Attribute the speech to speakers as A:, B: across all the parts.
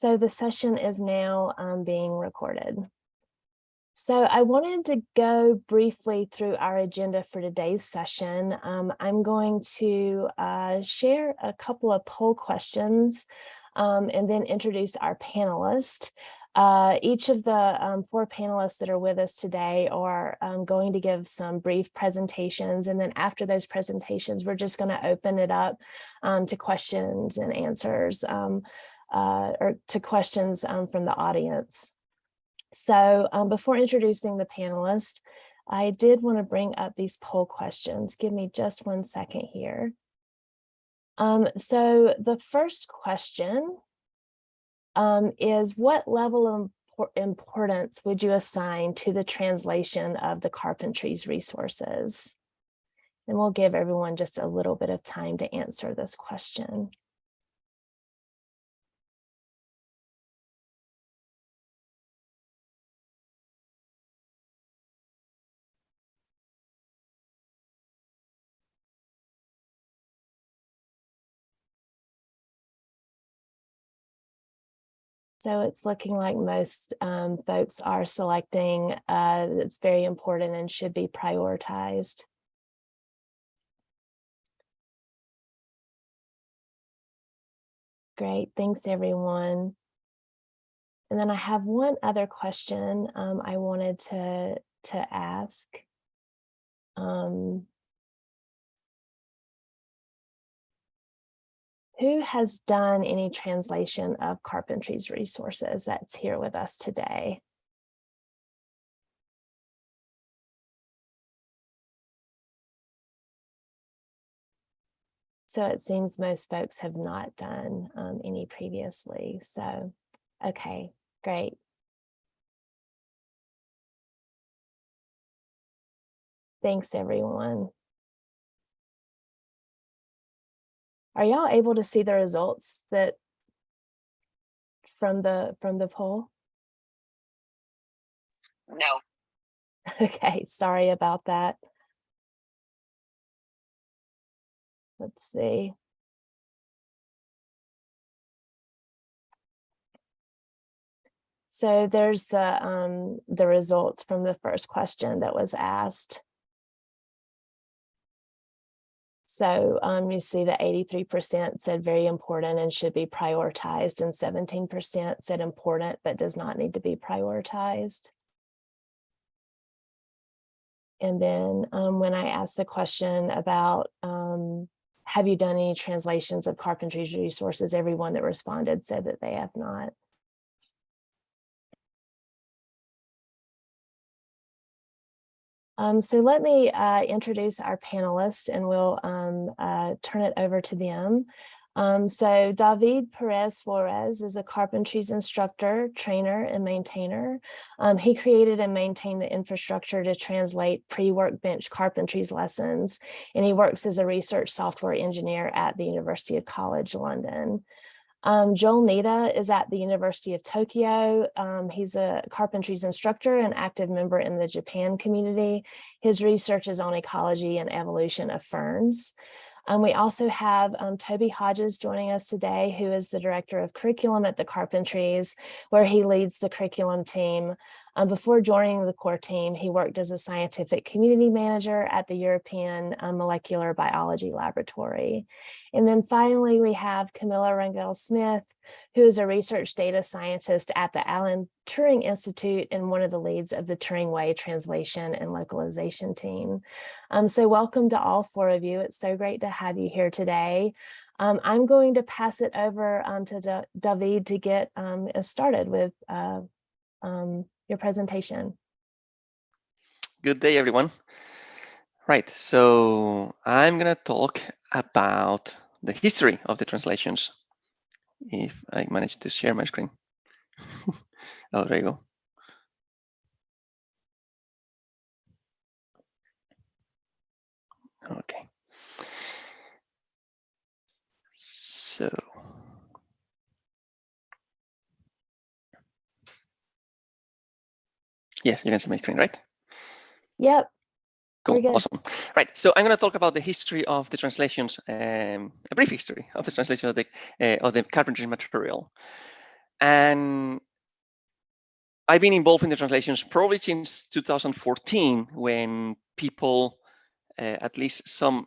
A: so the session is now um, being recorded. So I wanted to go briefly through our agenda for today's session. Um, I'm going to uh, share a couple of poll questions um, and then introduce our panelists. Uh, each of the um, four panelists that are with us today are um, going to give some brief presentations. And then after those presentations, we're just going to open it up um, to questions and answers um, uh, or to questions um, from the audience. So um, before introducing the panelists, I did want to bring up these poll questions. Give me just one second here. Um, so the first question um, is what level of importance would you assign to the translation of the carpentries resources? And we'll give everyone just a little bit of time to answer this question. So it's looking like most um, folks are selecting uh, that's very important and should be prioritized. Great, thanks everyone. And then I have one other question um, I wanted to, to ask. Um, who has done any translation of Carpentry's resources that's here with us today? So it seems most folks have not done um, any previously. So, okay, great. Thanks, everyone. Are y'all able to see the results that from the from the poll?
B: No.
A: Okay, sorry about that. Let's see. So there's the um, the results from the first question that was asked. So um, you see that 83% said very important and should be prioritized and 17% said important but does not need to be prioritized. And then um, when I asked the question about um, have you done any translations of carpentry resources, everyone that responded said that they have not. Um, so let me uh, introduce our panelists and we'll um, uh, turn it over to them. Um, so David Perez Suarez is a carpentries instructor, trainer, and maintainer. Um, he created and maintained the infrastructure to translate pre-workbench carpentries lessons, and he works as a research software engineer at the University of College London. Um, Joel Nitta is at the University of Tokyo. Um, he's a carpentries instructor and active member in the Japan community. His research is on ecology and evolution of ferns. Um, we also have um, Toby Hodges joining us today, who is the director of curriculum at the Carpentries, where he leads the curriculum team um, before joining the core team, he worked as a scientific community manager at the European uh, Molecular Biology Laboratory. And then finally, we have Camila Rangel Smith, who is a research data scientist at the Alan Turing Institute and one of the leads of the Turing Way translation and localization team. Um, so welcome to all four of you. It's so great to have you here today. Um, I'm going to pass it over um, to D David to get um, started with uh, um, your presentation.
C: Good day, everyone. Right, so I'm going to talk about the history of the translations, if I manage to share my screen. oh, there you go. Okay. So Yes, you can see my screen, right?
A: Yep.
C: Cool, awesome. Right, so I'm going to talk about the history of the translations, um, a brief history of the translation of the uh, of the carpentry material. And I've been involved in the translations probably since 2014 when people, uh, at least some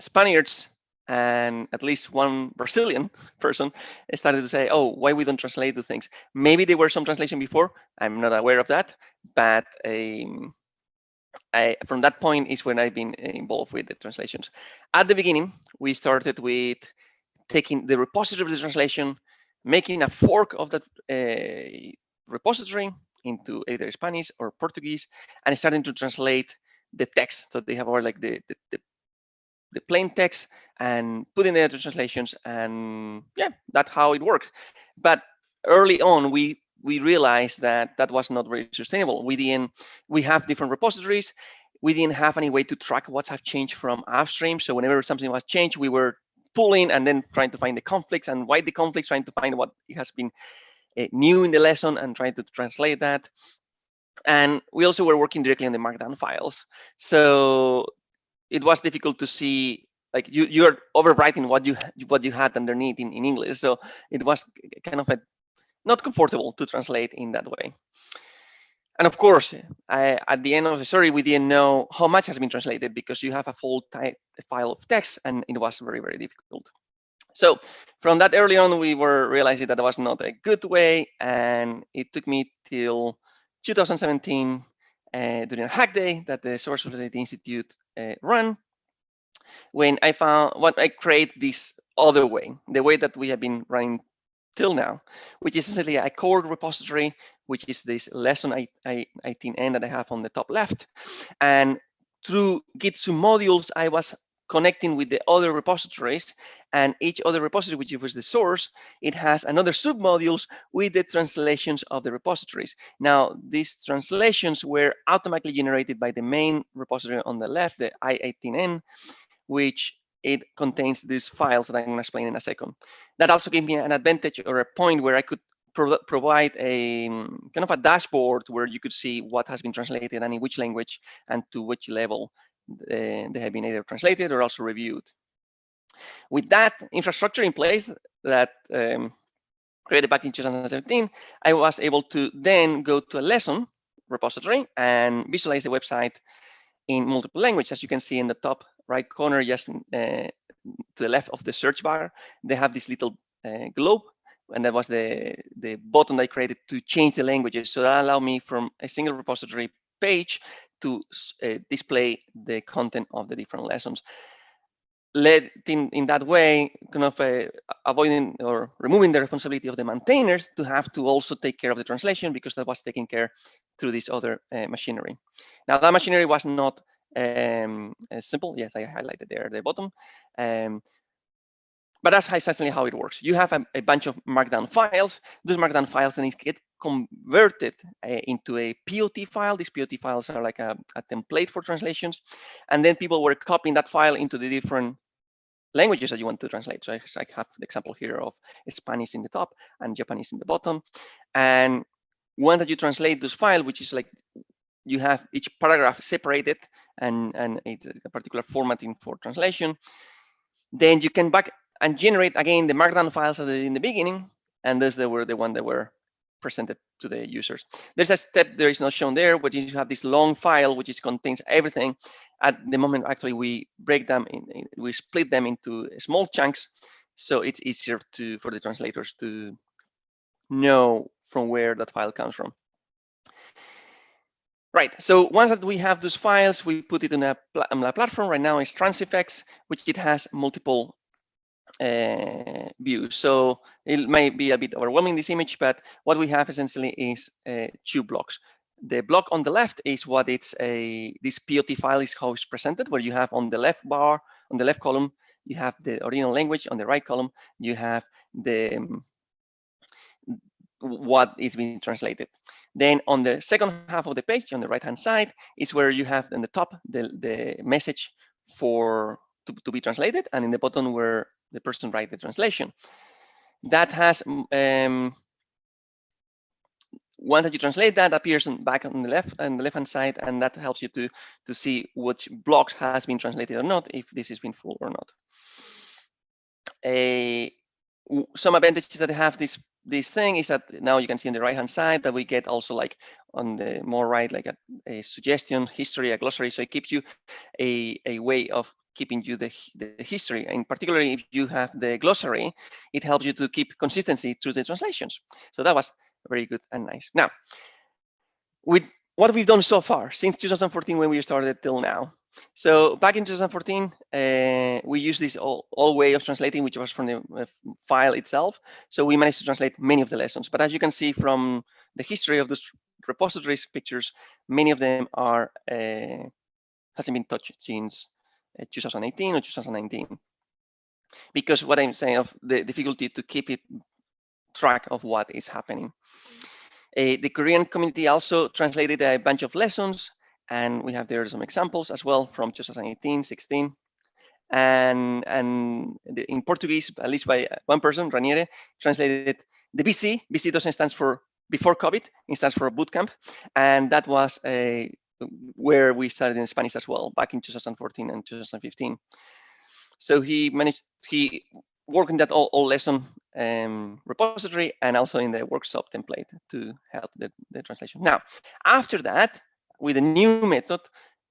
C: Spaniards and at least one Brazilian person started to say, oh, why we don't translate the things? Maybe there were some translation before. I'm not aware of that, but um, I, from that point is when I've been involved with the translations. At the beginning, we started with taking the repository of the translation, making a fork of that uh, repository into either Spanish or Portuguese, and starting to translate the text. So they have all like the, the, the, the plain text and put in the translations, and yeah, that's how it worked. But early on, we we realized that that was not very sustainable. We didn't, we have different repositories. We didn't have any way to track what have changed from upstream. So whenever something was changed, we were pulling and then trying to find the conflicts and why the conflicts, trying to find what has been uh, new in the lesson and trying to translate that. And we also were working directly on the markdown files. So it was difficult to see like you you're overwriting what you what you had underneath in, in English. So it was kind of a not comfortable to translate in that way. And of course, I, at the end of the story, we didn't know how much has been translated because you have a full file of text and it was very, very difficult. So from that early on, we were realizing that it was not a good way. And it took me till 2017 uh, during a hack day that the Source Society Institute uh, run when I found what I create this other way, the way that we have been running till now, which is essentially a core repository, which is this lesson i18n that I have on the top left. And through Git submodules, I was connecting with the other repositories and each other repository, which was the source, it has another submodules with the translations of the repositories. Now, these translations were automatically generated by the main repository on the left, the i18n, which it contains these files that I'm going to explain in a second. That also gave me an advantage or a point where I could pro provide a kind of a dashboard where you could see what has been translated and in which language and to which level they have been either translated or also reviewed. With that infrastructure in place that um, created back in 2017, I was able to then go to a lesson repository and visualize the website in multiple languages. As you can see in the top right corner, just uh, to the left of the search bar, they have this little uh, globe, and that was the, the button I created to change the languages. So that allowed me from a single repository page to uh, display the content of the different lessons. In, in that way, kind of uh, avoiding or removing the responsibility of the maintainers to have to also take care of the translation because that was taken care through this other uh, machinery. Now that machinery was not um, simple. Yes, I highlighted there at the bottom. Um, but that's essentially how it works. You have a, a, bunch of markdown files. Those markdown files then get converted uh, into a POT file. These POT files are like a, a, template for translations. And then people were copying that file into the different languages that you want to translate. So I, I have the example here of Spanish in the top and Japanese in the bottom. And once that you translate this file, which is like you have each paragraph separated and, and it's a particular formatting for translation. Then you can back and generate again the markdown files in the beginning, and those they were the one that were presented to the users. There's a step there is not shown there, which is you have this long file which is contains everything. At the moment, actually, we break them in, in we split them into small chunks, so it's easier to for the translators to know from where that file comes from. Right, so once that we have those files, we put it in a, on a platform. Right now it's Transifex, which it has multiple uh, views. So it might be a bit overwhelming, this image, but what we have essentially is uh, two blocks. The block on the left is what it's a, this POT file is how it's presented, where you have on the left bar, on the left column, you have the original language, on the right column, you have the um, what is being translated. Then on the second half of the page, on the right-hand side, is where you have in the top the, the message for to, to be translated, and in the bottom where the person write the translation. That has um, once that you translate that appears on, back on the left and the left hand side, and that helps you to to see which blocks has been translated or not, if this has been full or not. A some advantages that have this this thing is that now you can see on the right hand side that we get also like on the more right like a, a suggestion history a glossary so it gives you a, a way of keeping you the, the history and particularly if you have the glossary it helps you to keep consistency through the translations so that was very good and nice now with what we've done so far since 2014 when we started till now so back in 2014, uh, we used this old, way of translating, which was from the uh, file itself. So we managed to translate many of the lessons. But as you can see from the history of those repositories pictures, many of them are uh, hasn't been touched since 2018 or 2019. Because what I'm saying of the difficulty to keep it track of what is happening. Uh, the Korean community also translated a bunch of lessons and we have there some examples as well from 2018, 16. And, and in Portuguese, at least by one person, Raniere, translated the BC. BC doesn't stand for before COVID, it stands for boot camp. And that was a, where we started in Spanish as well, back in 2014 and 2015. So he managed, he worked in that all, all lesson um, repository and also in the workshop template to help the, the translation. Now, after that, with a new method,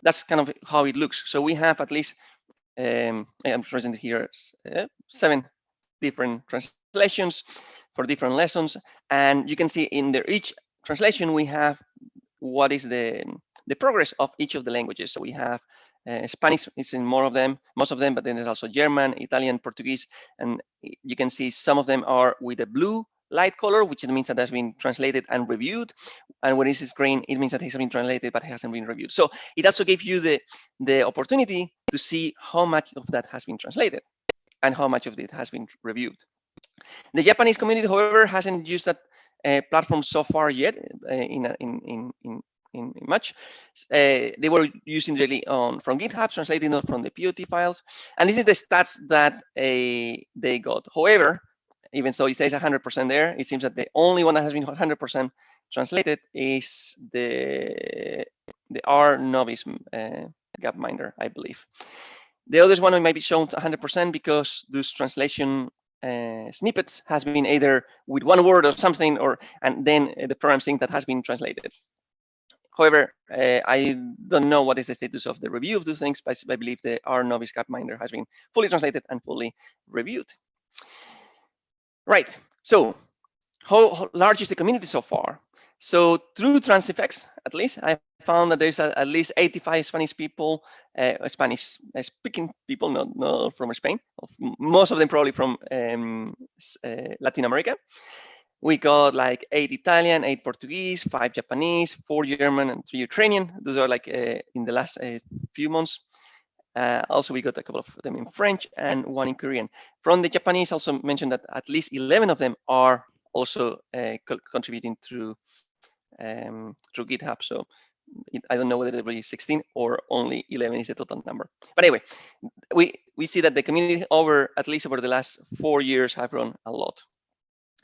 C: that's kind of how it looks. So we have at least, um, I'm present here, uh, seven different translations for different lessons. And you can see in the, each translation, we have what is the, the progress of each of the languages. So we have uh, Spanish is in more of them, most of them, but then there's also German, Italian, Portuguese, and you can see some of them are with a blue light color, which means that has been translated and reviewed. And when it is green, it means that it has been translated, but it hasn't been reviewed. So it also gives you the, the opportunity to see how much of that has been translated and how much of it has been reviewed. The Japanese community, however, hasn't used that uh, platform so far yet uh, in, in, in, in, in much. Uh, they were using really on from GitHub, translating it from the POT files. And this is the stats that uh, they got. However, even so, it says 100% there, it seems that the only one that has been 100% translated is the the R novice uh, Gapminder, I believe. The others one might be shown 100% because those translation uh, snippets has been either with one word or something, or and then the program sync that has been translated. However, uh, I don't know what is the status of the review of those things, but I believe the R novice Gapminder has been fully translated and fully reviewed. Right. So how, how, large is the community so far? So through Transifex, at least, I found that there's at least 85 Spanish people, uh, Spanish uh, speaking people, not, not from Spain, most of them probably from um, uh, Latin America. We got like eight Italian, eight Portuguese, five Japanese, four German, and three Ukrainian. Those are like uh, in the last uh, few months. Uh, also, we got a couple of them in French and one in Korean. From the Japanese, also mentioned that at least 11 of them are also uh, co contributing through um, through GitHub. So I don't know whether it will be 16 or only 11 is the total number. But anyway, we we see that the community over at least over the last four years have grown a lot.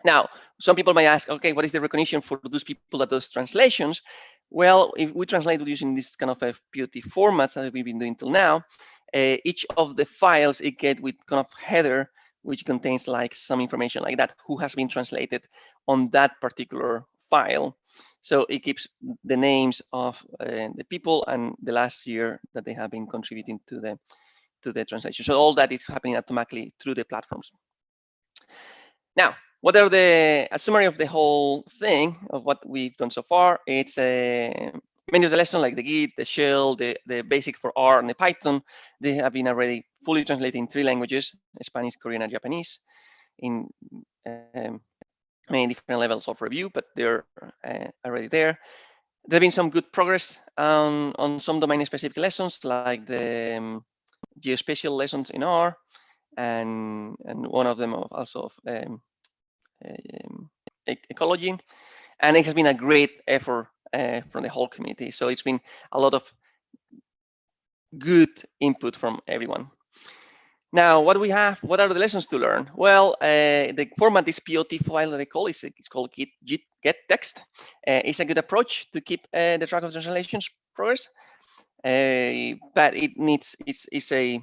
C: Now, some people might ask, okay, what is the recognition for those people that does translations? Well, if we translate using this kind of a POT formats that we've been doing till now, uh, each of the files it get with kind of header, which contains like some information like that, who has been translated on that particular file. So it keeps the names of uh, the people and the last year that they have been contributing to the to the translation. So all that is happening automatically through the platforms. Now, what are the a summary of the whole thing of what we've done so far? It's a many of the lessons like the Git, the shell, the, the basic for R and the Python, they have been already fully translated in three languages, Spanish, Korean, and Japanese, in um, many different levels of review, but they're uh, already there. There have been some good progress on, on some domain-specific lessons, like the um, geospatial lessons in R, and, and one of them also of um, um, ecology. And it has been a great effort uh, from the whole community. So it's been a lot of good input from everyone. Now, what do we have? What are the lessons to learn? Well, uh, the format this POT file that I call is it's called git, git get text. Uh, it's a good approach to keep uh, the track of translations progress, uh, but it needs it's it's a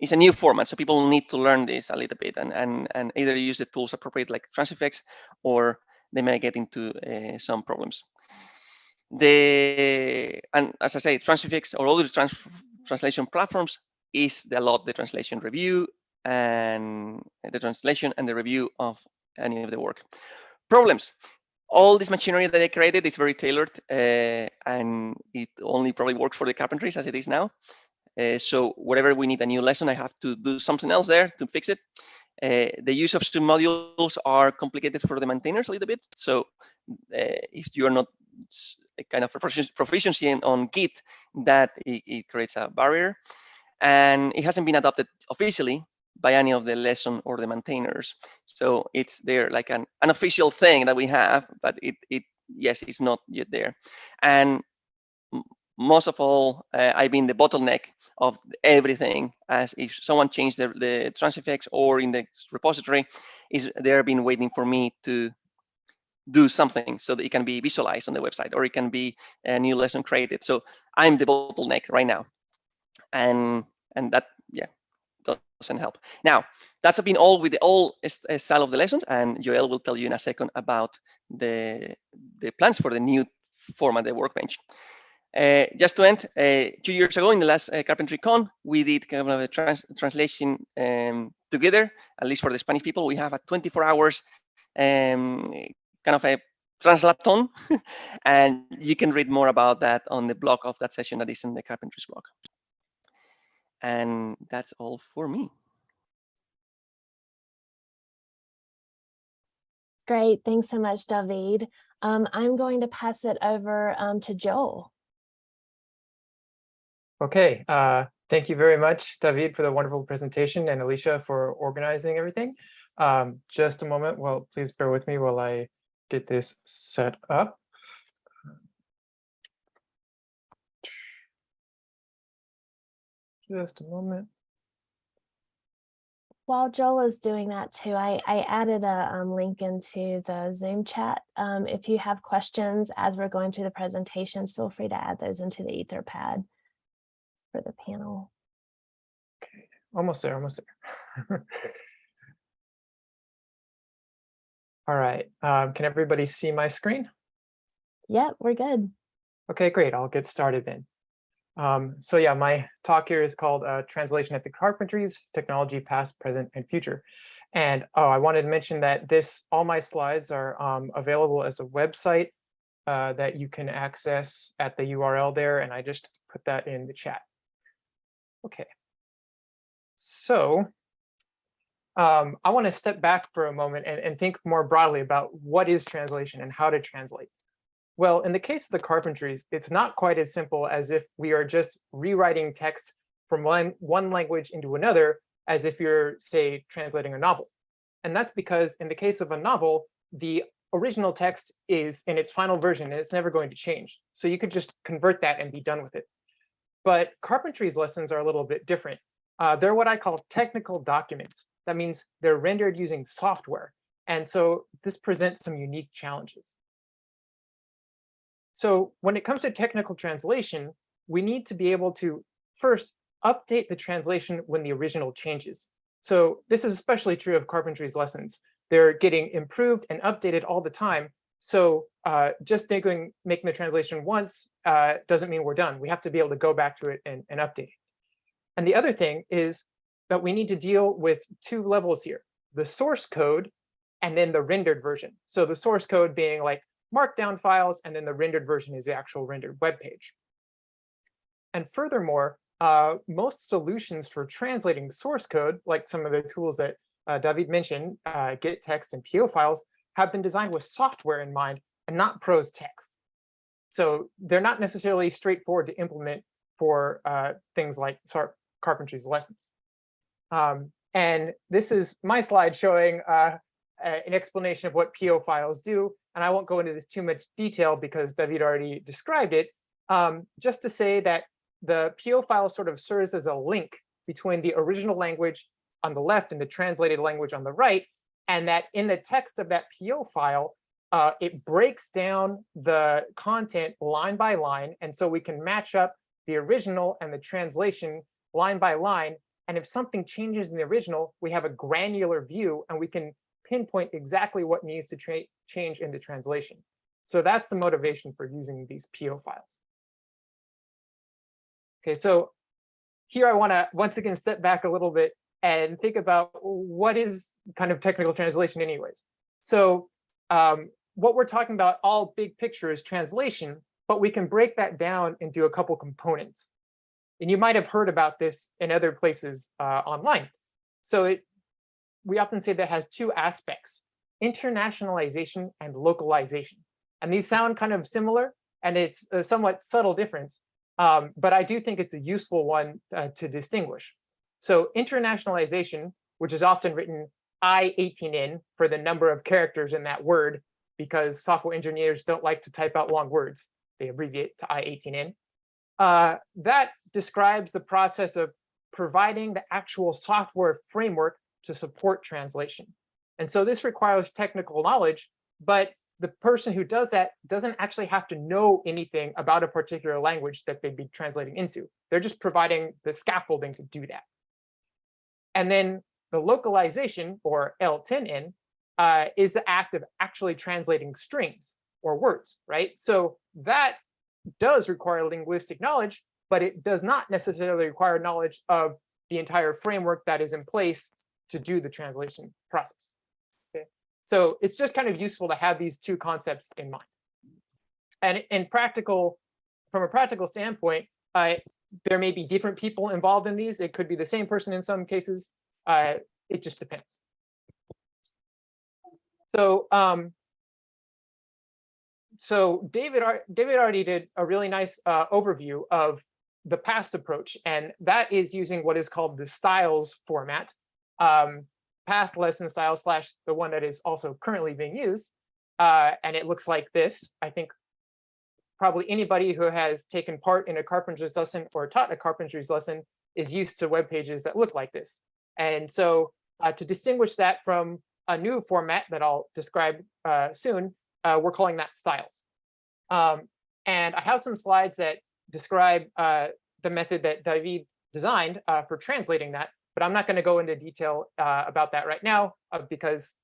C: it's a new format, so people need to learn this a little bit and and and either use the tools appropriate like Transifex, or they may get into uh, some problems. The and as I say, Transifex or other trans translation platforms is the lot the translation review and the translation and the review of any of the work. Problems. All this machinery that I created is very tailored uh, and it only probably works for the carpentries as it is now. Uh, so whatever we need a new lesson, I have to do something else there to fix it. Uh, the use of stream modules are complicated for the maintainers a little bit. So uh, if you are not a kind of proficiency on Git, that it, it creates a barrier. And it hasn't been adopted officially by any of the lesson or the maintainers. So it's there like an unofficial thing that we have, but it, it yes, it's not yet there. And most of all, uh, I've been the bottleneck of everything as if someone changed the, the Transifex or in the repository, is they're been waiting for me to do something so that it can be visualized on the website or it can be a new lesson created. So I'm the bottleneck right now. And and that, yeah, doesn't help. Now, that's been all with the all style of the lessons, and Joel will tell you in a second about the, the plans for the new format, the workbench. Uh, just to end, uh, two years ago in the last uh, CarpentryCon, we did kind of a trans translation um, together, at least for the Spanish people. We have a 24 hours um, kind of a translaton, and you can read more about that on the blog of that session that is in the Carpentries blog. And that's all for me.
A: Great, thanks so much, David. Um, I'm going to pass it over um, to Joel.
B: Okay, uh, thank you very much, David, for the wonderful presentation and Alicia for organizing everything. Um, just a moment, well, please bear with me while I get this set up. Just a moment.
A: While Joel is doing that too, I, I added a um, link into the Zoom chat. Um, if you have questions as we're going through the presentations, feel free to add those into the Etherpad for the panel.
B: Okay, almost there, almost there. All right, um, can everybody see my screen?
A: Yep, we're good.
B: Okay, great. I'll get started then. Um, so yeah, my talk here is called uh, Translation at the Carpentries, Technology Past, Present, and Future. And oh, I wanted to mention that this, all my slides are um, available as a website uh, that you can access at the URL there, and I just put that in the chat. Okay. So um, I want to step back for a moment and, and think more broadly about what is translation and how to translate. Well, in the case of the carpentries, it's not quite as simple as if we are just rewriting text from one, one language into another as if you're, say, translating a novel. And that's because in the case of a novel, the original text is in its final version and it's never going to change. So you could just convert that and be done with it. But carpentry's lessons are a little bit different. Uh, they're what I call technical documents. That means they're rendered using software. And so this presents some unique challenges. So when it comes to technical translation, we need to be able to first update the translation when the original changes. So this is especially true of carpentry's lessons. They're getting improved and updated all the time. So uh, just making, making the translation once uh, doesn't mean we're done. We have to be able to go back to it and, and update. And the other thing is that we need to deal with two levels here, the source code and then the rendered version. So the source code being like markdown files, and then the rendered version is the actual rendered web page. And furthermore, uh, most solutions for translating source code, like some of the tools that uh, David mentioned, uh, gettext and PO files, have been designed with software in mind and not prose text. So they're not necessarily straightforward to implement for uh, things like carpentry's lessons. Um, and this is my slide showing uh, an explanation of what PO files do. And I won't go into this too much detail because David already described it. Um, just to say that the PO file sort of serves as a link between the original language on the left and the translated language on the right, and that in the text of that PO file, uh, it breaks down the content line by line, and so we can match up the original and the translation line by line And if something changes in the original, we have a granular view and we can pinpoint exactly what needs to change in the translation. So that's the motivation for using these PO files. Okay, so here I want to once again step back a little bit and think about what is kind of technical translation anyways. So um, what we're talking about all big picture is translation, but we can break that down into a couple components. And you might have heard about this in other places uh, online. So it, we often say that has two aspects, internationalization and localization. And these sound kind of similar, and it's a somewhat subtle difference, um, but I do think it's a useful one uh, to distinguish. So internationalization, which is often written I18N for the number of characters in that word, because software engineers don't like to type out long words. They abbreviate to I18N. Uh, that describes the process of providing the actual software framework to support translation. And so this requires technical knowledge, but the person who does that doesn't actually have to know anything about a particular language that they'd be translating into. They're just providing the scaffolding to do that. And then the localization, or L10N, uh, is the act of actually translating strings or words, right? So that does require linguistic knowledge, but it does not necessarily require knowledge of the entire framework that is in place to do the translation process. Okay, so it's just kind of useful to have these two concepts in mind. And in practical, from a practical standpoint, uh, there may be different people involved in these. It could be the same person in some cases. Uh, it just depends. So, um, so David, David already did a really nice uh, overview of the past approach, and that is using what is called the styles format, um, past lesson style slash the one that is also currently being used. Uh, and it looks like this. I think probably anybody who has taken part in a carpenter's lesson or taught a carpenter's lesson is used to web pages that look like this. And so uh, to distinguish that from a new format that I'll describe uh, soon, uh, we're calling that styles. Um, and I have some slides that describe uh, the method that David designed uh, for translating that, but I'm not going to go into detail uh, about that right now because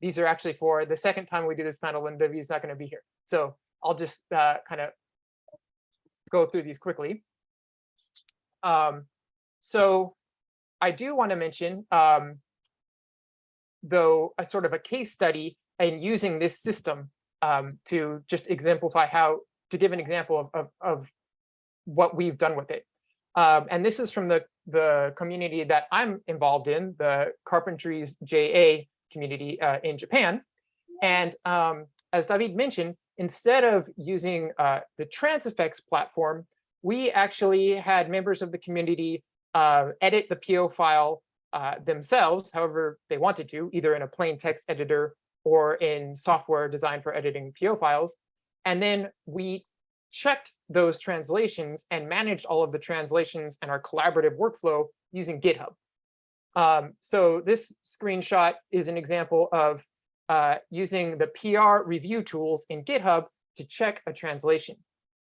B: these are actually for the second time we do this panel when David's not going to be here. So I'll just kind of go through these quickly. Um, so I do want to mention, um, though, a sort of a case study and using this system um, to just exemplify how, to give an example of, of, of what we've done with it. Um, and this is from the, the community that I'm involved in, the Carpentries JA community uh, in Japan. And um, as David mentioned, instead of using uh, the Transifex platform, we actually had members of the community uh, edit the PO file uh, themselves, however they wanted to, either in a plain text editor or in software designed for editing PO files. And then we checked those translations and managed all of the translations and our collaborative workflow using GitHub. Um, so this screenshot is an example of uh, using the PR review tools in GitHub to check a translation.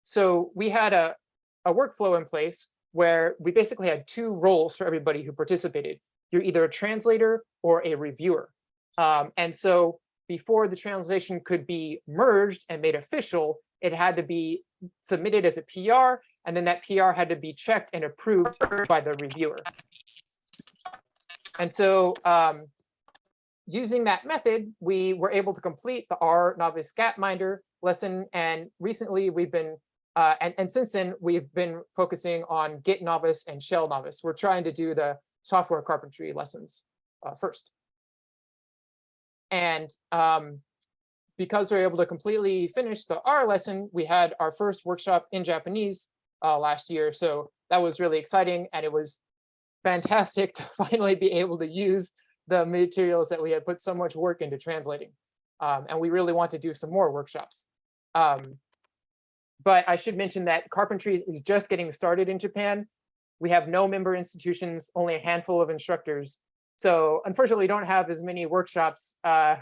B: So we had a, a workflow in place where we basically had two roles for everybody who participated. You're either a translator or a reviewer. Um, and so before the translation could be merged and made official, it had to be submitted as a PR, and then that PR had to be checked and approved by the reviewer. And so um, using that method, we were able to complete the R novice Gapminder lesson. And recently we've been uh, and, and since then, we've been focusing on Git Novice and Shell Novice. We're trying to do the software carpentry lessons uh, first. And um, because we were able to completely finish the R lesson, we had our first workshop in Japanese uh, last year. So that was really exciting. And it was fantastic to finally be able to use the materials that we had put so much work into translating. Um, and we really want to do some more workshops. Um, but I should mention that carpentry is just getting started in Japan. We have no member institutions, only a handful of instructors. So unfortunately, don't have as many workshops uh,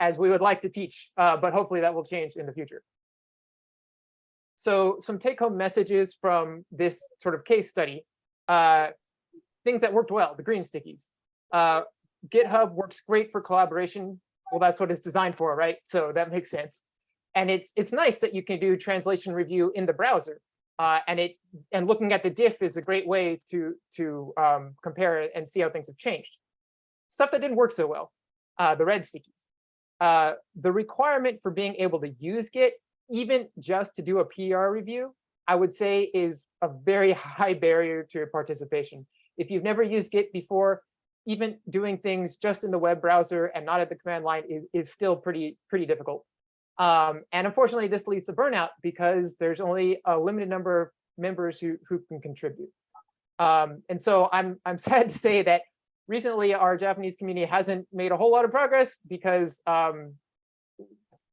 B: as we would like to teach, uh, but hopefully that will change in the future. So some take home messages from this sort of case study. Uh, things that worked well, the green stickies. GitHub works great for collaboration. Well, that's what it's designed for, right? So that makes sense. And it's it's nice that you can do translation review in the browser. Uh, and it and looking at the diff is a great way to to um, compare and see how things have changed. Stuff that didn't work so well, uh, the red stickies. Uh, the requirement for being able to use Git, even just to do a PR review, I would say is a very high barrier to your participation. If you've never used Git before, even doing things just in the web browser and not at the command line is, is still pretty, pretty difficult. Um, and unfortunately, this leads to burnout because there's only a limited number of members who, who can contribute. Um, and so I'm, I'm sad to say that recently our Japanese community hasn't made a whole lot of progress because um,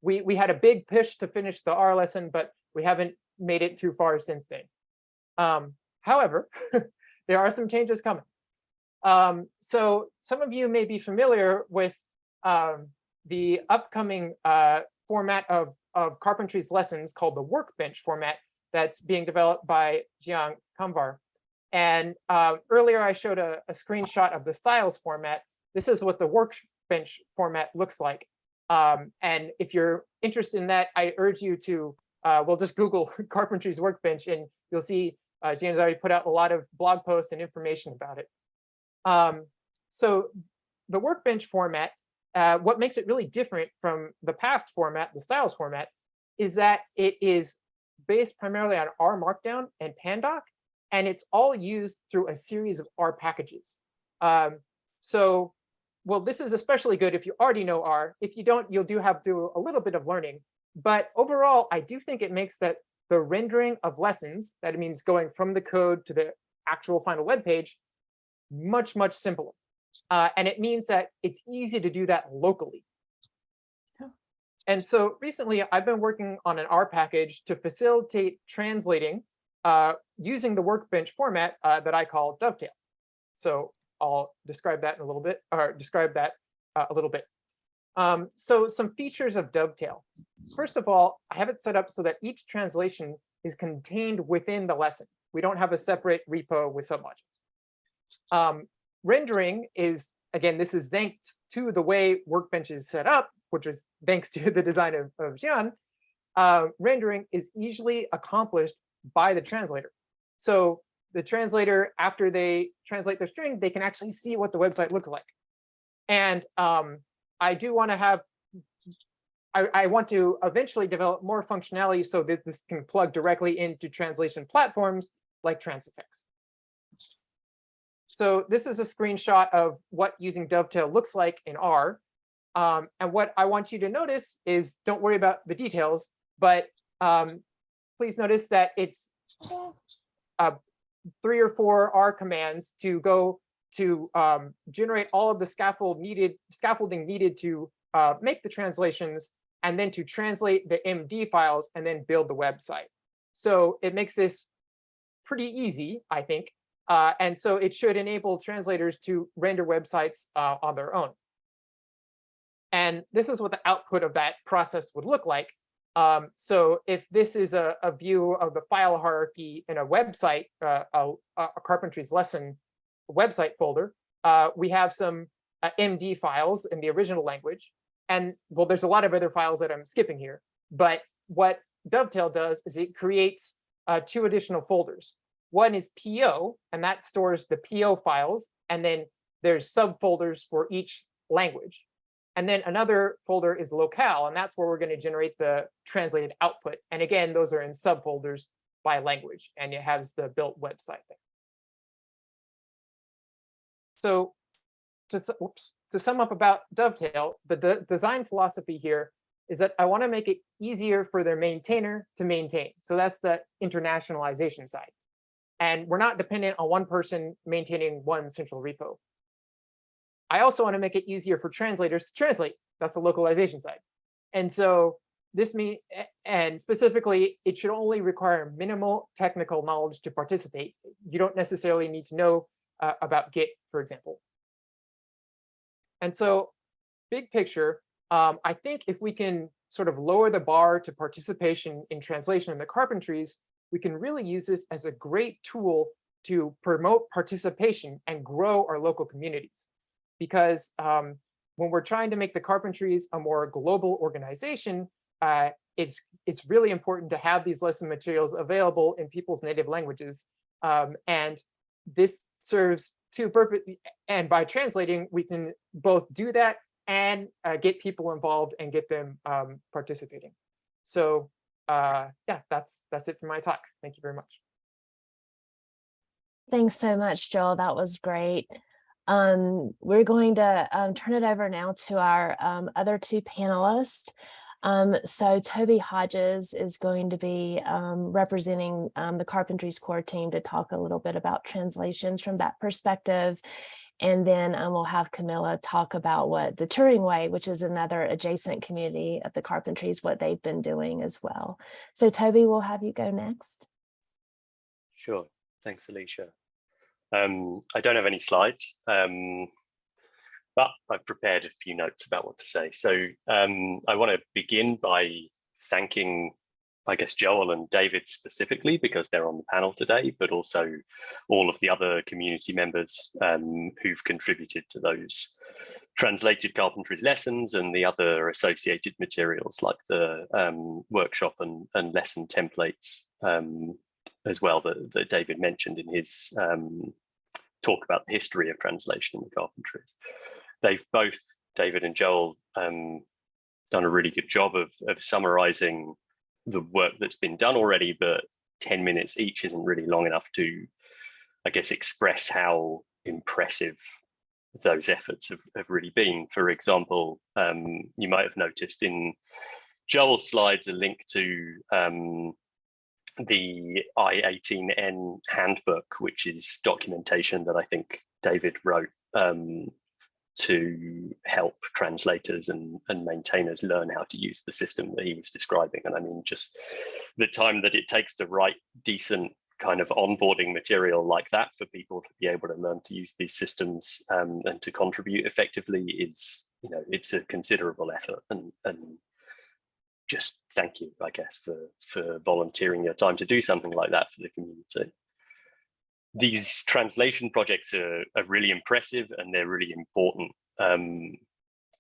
B: we, we had a big push to finish the R lesson, but we haven't made it too far since then. Um, however, there are some changes coming. Um, so some of you may be familiar with um, the upcoming uh, format of, of Carpentry's lessons called the workbench format that's being developed by Zhian Kamvar. And uh, earlier I showed a, a, screenshot of the styles format. This is what the workbench format looks like. Um, and if you're interested in that, I urge you to, uh, well, just Google Carpentry's workbench and you'll see uh, James already put out a lot of blog posts and information about it. Um, so the workbench format, uh, what makes it really different from the past format, the styles format, is that it is based primarily on R Markdown and Pandoc, and it's all used through a series of R packages. Um, so, well, this is especially good if you already know R. If you don't, you'll do have to do a little bit of learning. But overall, I do think it makes that the rendering of lessons, that means going from the code to the actual final web page, much, much simpler. Uh, and it means that it's easy to do that locally. And so recently, I've been working on an R package to facilitate translating uh, using the workbench format uh, that I call Dovetail. So I'll describe that in a little bit, or describe that uh, a little bit. Um, so some features of Dovetail. First of all, I have it set up so that each translation is contained within the lesson. We don't have a separate repo with submodules. Um, rendering is, again, this is thanks to the way Workbench is set up, which is thanks to the design of, of Zhian, uh, rendering is easily accomplished by the translator. So the translator, after they translate the string, they can actually see what the website looks like. And um, I do want to have, I, I, want to eventually develop more functionality so that this can plug directly into translation platforms like Transifex. So this is a screenshot of what using Dovetail looks like in R. Um, and what I want you to notice is don't worry about the details, but um, please notice that it's uh, three or four R commands to go to um, generate all of the scaffold needed, scaffolding needed to uh, make the translations, and then to translate the MD files and then build the website. So it makes this pretty easy, I think. Uh, and so it should enable translators to render websites uh, on their own. And this is what the output of that process would look like. Um, so if this is a, a, view of the file hierarchy in a website, uh, a, a, Carpentry's lesson website folder, uh, we have some uh, MD files in the original language. And well, there's a lot of other files that I'm skipping here. But what Dovetail does is it creates uh, two additional folders. One is PO, and that stores the PO files. And then there's subfolders for each language. And then another folder is locale, and that's where we're going to generate the translated output. And again, those are in subfolders by language, and it has the built website there. So to, whoops, to sum up about Dovetail, the de design philosophy here is that I want to make it easier for their maintainer to maintain. So that's the internationalization side. And we're not dependent on one person maintaining one central repo. I also want to make it easier for translators to translate. That's the localization side. And so this means, and specifically, it should only require minimal technical knowledge to participate. You don't necessarily need to know uh, about Git, for example. And so big picture, um, I think if we can sort of lower the bar to participation in translation in the carpentries, we can really use this as a great tool to promote participation and grow our local communities. Because um, when we're trying to make the Carpentries a more global organization, uh, it's it's really important to have these lesson materials available in people's native languages. Um, and this serves two purposes. And by translating, we can both do that and uh, get people involved and get them um, participating. So uh, yeah, that's that's it for my talk. Thank you very much.
A: Thanks so much, Joel. That was great. Um, we're going to um, turn it over now to our um, other two panelists. Um, so Toby Hodges is going to be um, representing um, the Carpentries Core team to talk a little bit about translations from that perspective. And then we'll have Camila talk about what the Turing Way, which is another adjacent community of the Carpentries, what they've been doing as well. So Toby, we'll have you go next.
D: Sure. Thanks, Alycia. Um, I don't have any slides, um, but I've prepared a few notes about what to say. So um, I want to begin by thanking, I guess, Joel and David specifically because they're on the panel today, but also all of the other community members um, who've contributed to those translated carpentries lessons and the other associated materials like the um, workshop and, and lesson templates um, as well that, that David mentioned in his um, talk about the history of translation in the carpentries. They've both, David and Joel, um, done a really good job of, of summarizing the work that's been done already, but 10 minutes each isn't really long enough to, I guess, express how impressive those efforts have, have really been. For example, um, you might have noticed in Joel's slides a link to um, the I18N handbook, which is documentation that I think David wrote um, to help translators and, and maintainers learn how to use the system that he was describing. And I mean, just the time that it takes to write decent kind of onboarding material like that for people to be able to learn to use these systems um, and to contribute effectively is, you know, it's a considerable effort and, and just thank you, I guess, for, for volunteering your time to do something like that for the community. These translation projects are, are really impressive and they're really important. Um,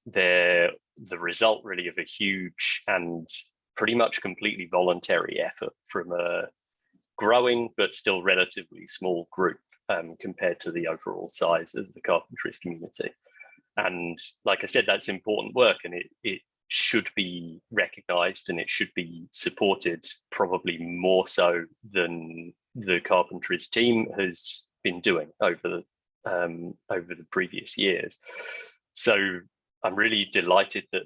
D: they're the result really of a huge and pretty much completely voluntary effort from a growing but still relatively small group um, compared to the overall size of the carpentries community. And like I said, that's important work and it, it should be recognized and it should be supported probably more so than the carpentries team has been doing over the um, over the previous years. So I'm really delighted that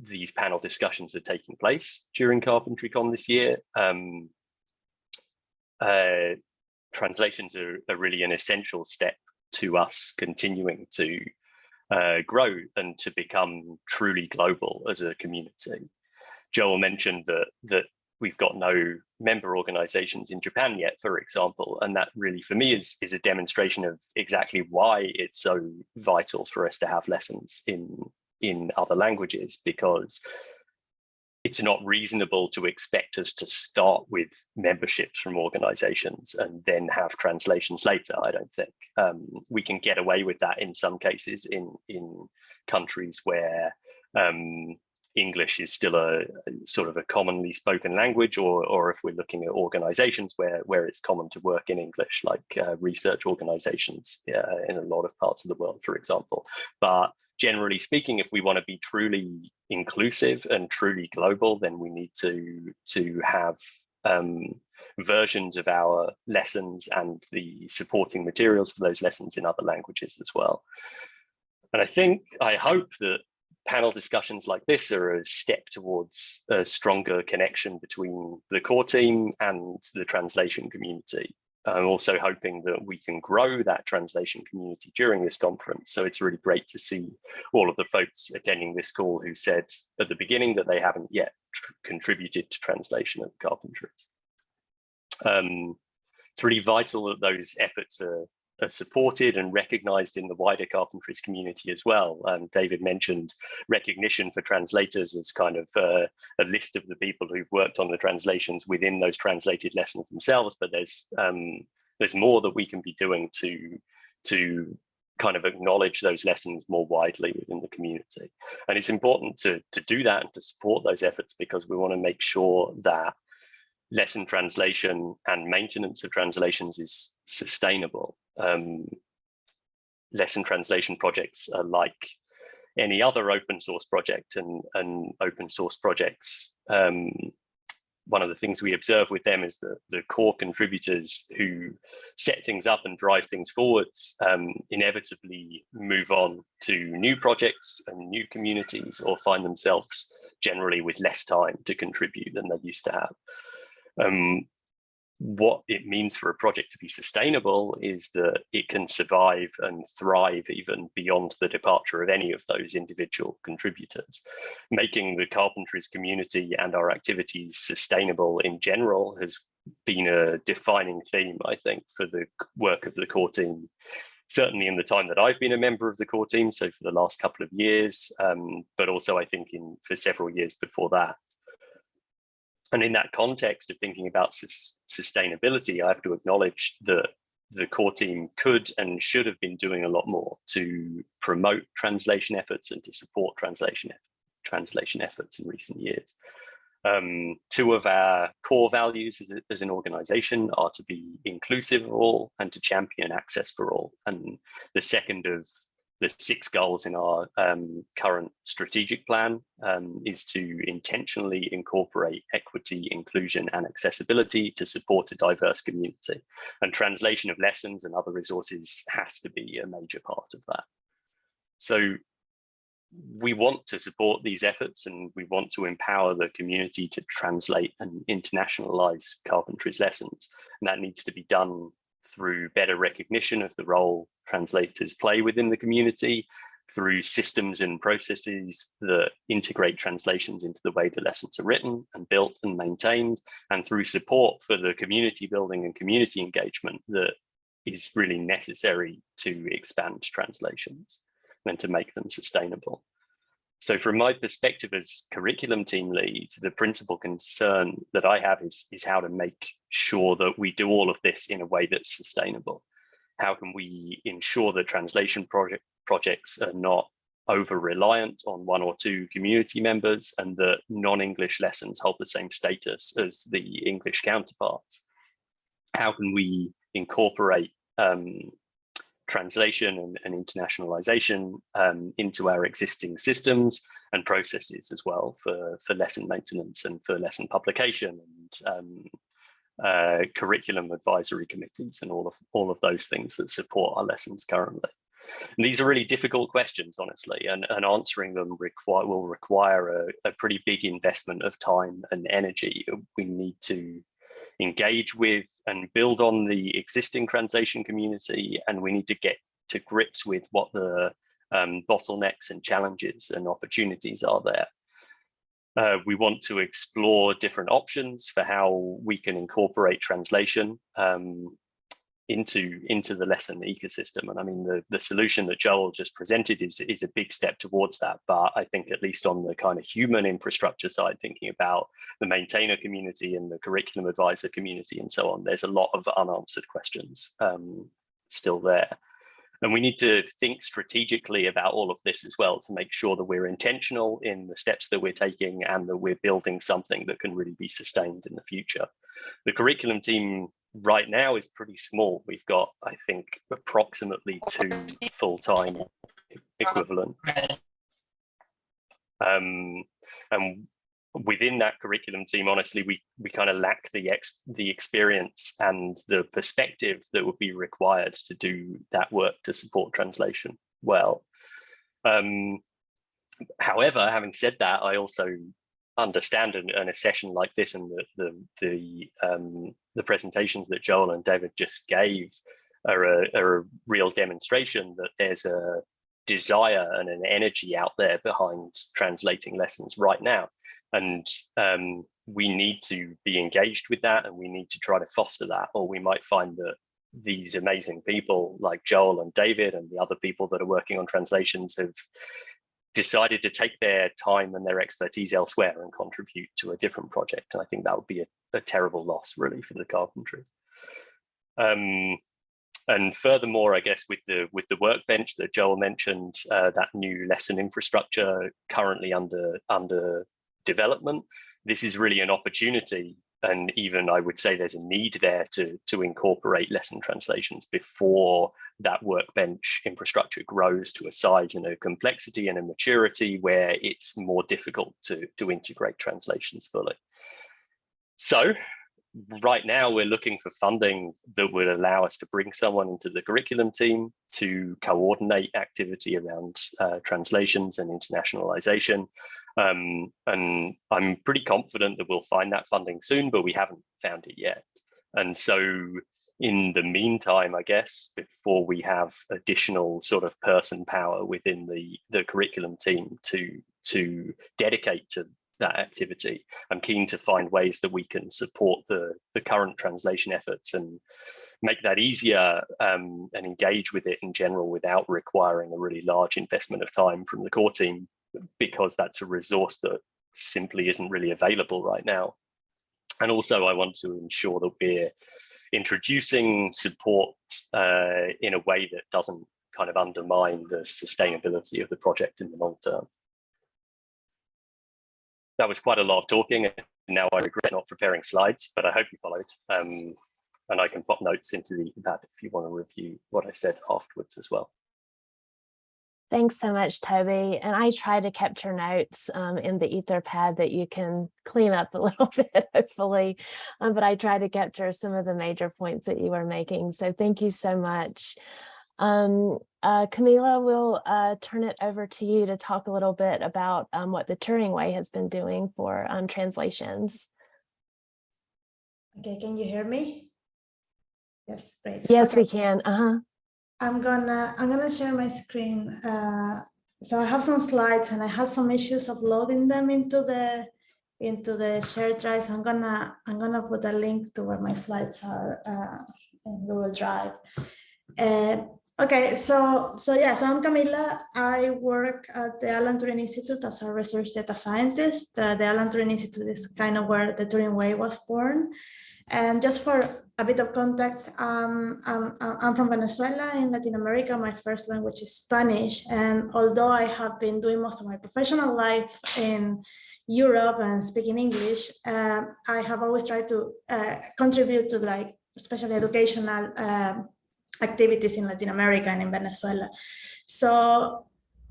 D: these panel discussions are taking place during CarpentryCon this year. Um, uh, translations are, are really an essential step to us continuing to uh, grow and to become truly global as a community. Joel mentioned that that we've got no member organizations in Japan yet, for example, and that really for me is is a demonstration of exactly why it's so vital for us to have lessons in in other languages because it's not reasonable to expect us to start with memberships from organizations and then have translations later, I don't think. Um, we can get away with that in some cases in, in countries where um, English is still a sort of a commonly spoken language, or, or if we're looking at organizations where, where it's common to work in English, like uh, research organizations uh, in a lot of parts of the world, for example. But generally speaking, if we want to be truly inclusive and truly global, then we need to, to have um, versions of our lessons and the supporting materials for those lessons in other languages as well. And I think, I hope that panel discussions like this are a step towards a stronger connection between the core team and the translation community. I'm also hoping that we can grow that translation community during this conference. So it's really great to see all of the folks attending this call who said at the beginning that they haven't yet contributed to translation of carpentries. Um, it's really vital that those efforts are, are, supported and recognized in the wider carpentries community as well. David mentioned recognition for translators as kind of uh, a list of the people who've worked on the translations within those translated lessons themselves, but there's um, there's more that we can be doing to to kind of acknowledge those lessons more widely within the community. And it's important to, to do that and to support those efforts because we want to make sure that lesson translation and maintenance of translations is sustainable. Um, lesson translation projects are like any other open source project and, and open source projects um, one of the things we observe with them is that the core contributors who set things up and drive things forwards um, inevitably move on to new projects and new communities or find themselves generally with less time to contribute than they used to have. Um, what it means for a project to be sustainable is that it can survive and thrive even beyond the departure of any of those individual contributors. Making the carpentries community and our activities sustainable in general has been a defining theme, I think, for the work of the core team. Certainly in the time that I've been a member of the core team, so for the last couple of years, um, but also I think in for several years before that. And in that context of thinking about sus sustainability, I have to acknowledge that the core team could and should have been doing a lot more to promote translation efforts and to support translation translation efforts in recent years. Um, two of our core values as, a, as, an organization are to be inclusive of all and to champion access for all. And the second of the six goals in our um, current strategic plan um, is to intentionally incorporate equity, inclusion and accessibility to support a diverse community. And translation of lessons and other resources has to be a major part of that. So we want to support these efforts and we want to empower the community to translate and internationalize carpentry's lessons. And that needs to be done through better recognition of the role translators play within the community, through systems and processes that integrate translations into the way the lessons are written and built and maintained, and through support for the community building and community engagement that is really necessary to expand translations and to make them sustainable. So from my perspective as curriculum team lead, the principal concern that I have is, is how to make sure that we do all of this in a way that's sustainable. How can we ensure that translation project projects are not over reliant on one or two community members and that non-English lessons hold the same status as the English counterparts? How can we incorporate um, translation and, and internationalization um, into our existing systems and processes as well for, for lesson maintenance and for lesson publication and um, uh, curriculum advisory committees and all of all of those things that support our lessons currently. And these are really difficult questions, honestly, and, and answering them require will require a, a pretty big investment of time and energy. We need to engage with and build on the existing translation community, and we need to get to grips with what the um, bottlenecks and challenges and opportunities are there. Uh, we want to explore different options for how we can incorporate translation um, into into the lesson ecosystem. And i mean the the solution that joel just presented is is a big step towards that. But i think at least on the kind of human infrastructure side thinking about the maintainer community and the curriculum advisor community and so on there's a lot of unanswered questions um, still there and we need to think strategically about all of this as well to make sure that we're intentional in the steps that we're taking and that we're building something that can really be sustained in the future the curriculum team right now is pretty small. We've got, I think, approximately two full-time equivalents. Um, and within that curriculum team, honestly, we we kind of lack the ex the experience and the perspective that would be required to do that work to support translation well. Um, however, having said that, I also understand in, in, a session like this and the the the, um, the presentations that Joel and David just gave are a, are a real demonstration that there's a desire and an energy out there behind translating lessons right now. And um, we need to be engaged with that and we need to try to foster that, or we might find that these amazing people like Joel and David and the other people that are working on translations have decided to take their time and their expertise elsewhere and contribute to a different project. And I think that would be a, a terrible loss really for the carpentries. Um, and furthermore, I guess with the with the workbench that Joel mentioned, uh, that new lesson infrastructure currently under under development, this is really an opportunity and even I would say there's a need there to, to incorporate lesson translations before that workbench infrastructure grows to a size and a complexity and a maturity where it's more difficult to, to integrate translations fully. So right now we're looking for funding that would allow us to bring someone into the curriculum team to coordinate activity around uh, translations and internationalization um, and I'm pretty confident that we'll find that funding soon, but we haven't found it yet. And so in the meantime, I guess, before we have additional sort of person power within the, the curriculum team to, to dedicate to that activity, I'm keen to find ways that we can support the, the current translation efforts and make that easier um, and engage with it in general without requiring a really large investment of time from the core team because that's a resource that simply isn't really available right now. And also I want to ensure that we're introducing support uh, in a way that doesn't kind of undermine the sustainability of the project in the long term. That was quite a lot of talking and now I regret not preparing slides, but I hope you followed. Um, and I can pop notes into the that if you want to review what I said afterwards as well.
A: Thanks so much, Toby. And I try to capture notes um, in the Etherpad that you can clean up a little bit, hopefully. Um, but I try to capture some of the major points that you were making. So thank you so much. Um, uh, Camila, we'll uh, turn it over to you to talk a little bit about um, what the Turing Way has been doing for um, translations.
E: Okay, can you hear me? Yes, great.
A: Yes,
E: Okay.
A: we can. Uh-huh.
E: I'm gonna I'm gonna share my screen. Uh, so I have some slides and I had some issues uploading them into the into the shared drive. So I'm gonna I'm gonna put a link to where my slides are uh, in Google Drive. Uh, okay, so so yeah, so I'm Camila. I work at the Alan Turing Institute as a research data scientist. Uh, the Alan Turing Institute is kind of where the Turing Way was born. And just for a bit of context, um, I'm, I'm from Venezuela in Latin America. My first language is Spanish. And although I have been doing most of my professional life in Europe and speaking English, uh, I have always tried to uh, contribute to like, especially educational uh, activities in Latin America and in Venezuela. So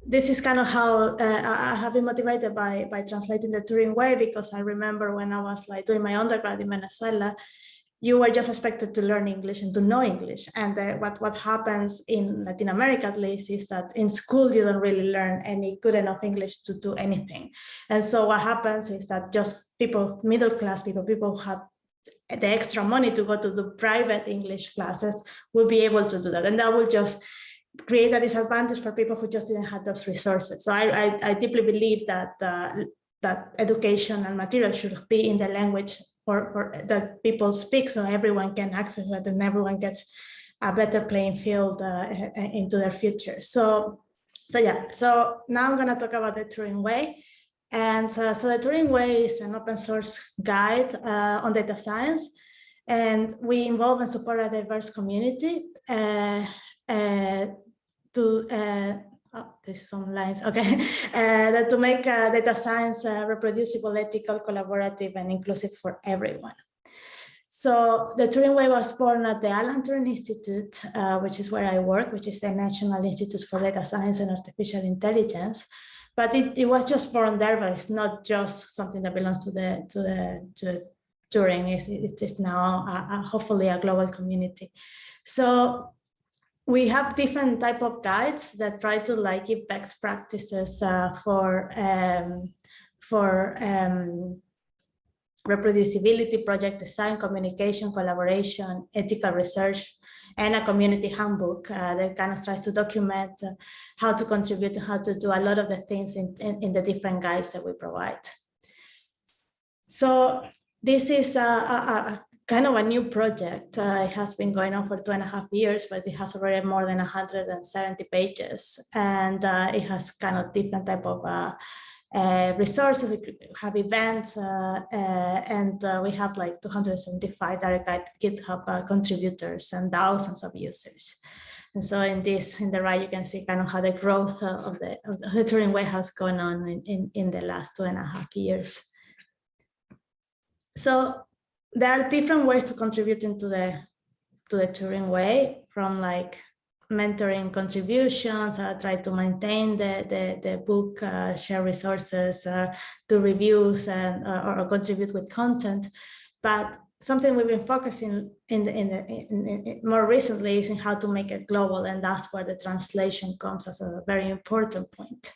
E: this is kind of how uh, I have been motivated by, by translating the Turing way, because I remember when I was like doing my undergrad in Venezuela, you were just expected to learn English and to know English. And uh, what, what happens in Latin America, at least, is that in school, you don't really learn any good enough English to do anything. And so what happens is that just people, middle class people, people who have the extra money to go to the private English classes will be able to do that. And that will just create a disadvantage for people who just didn't have those resources. So I, I, I deeply believe that uh, that education and material should be in the language or, that people speak so everyone can access it and everyone gets a better playing field uh, into their future. So, so yeah, so now I'm gonna talk about the Turing Way. And uh, so the Turing Way is an open source guide uh, on data science. And we involve and support a diverse community uh, uh, to uh, oh, there's some lines okay uh, to make uh, data science uh, reproducible ethical collaborative and inclusive for everyone so the Turing Way was born at the Alan Turing Institute, uh, which is where I work, which is the National Institute for Data Science and Artificial Intelligence. But it, it was just born there, but it's not just something that belongs to the to the to Turing. It, it is now a, a, hopefully a global community. So we have different type of guides that try to like give best practices uh, for um, for um, reproducibility, project design, communication, collaboration, ethical research, and a community handbook uh, that kind of tries to document uh, how to contribute and how to do a lot of the things in, in, in the different guides that we provide. So this is a, a, kind of a new project. Uh, it has been going on for two and a half years, but it has already more than 170 pages. And uh, it has kind of different type of uh, uh, resources, we have events, uh, uh, and we have like 275 direct GitHub contributors and thousands of users. And so in this, in the right, you can see kind of how the growth of the, of the Turing Way has gone on in, in, in the last two and a half years. So there are different ways to contribute into the to the Turing way from like mentoring contributions, uh, try to maintain the, the, the book, uh, share resources, uh, do reviews and uh, or, or contribute with content. But something we've been focusing in the, in the in, in, more recently is in how to make it global. And that's where the translation comes as a very important point.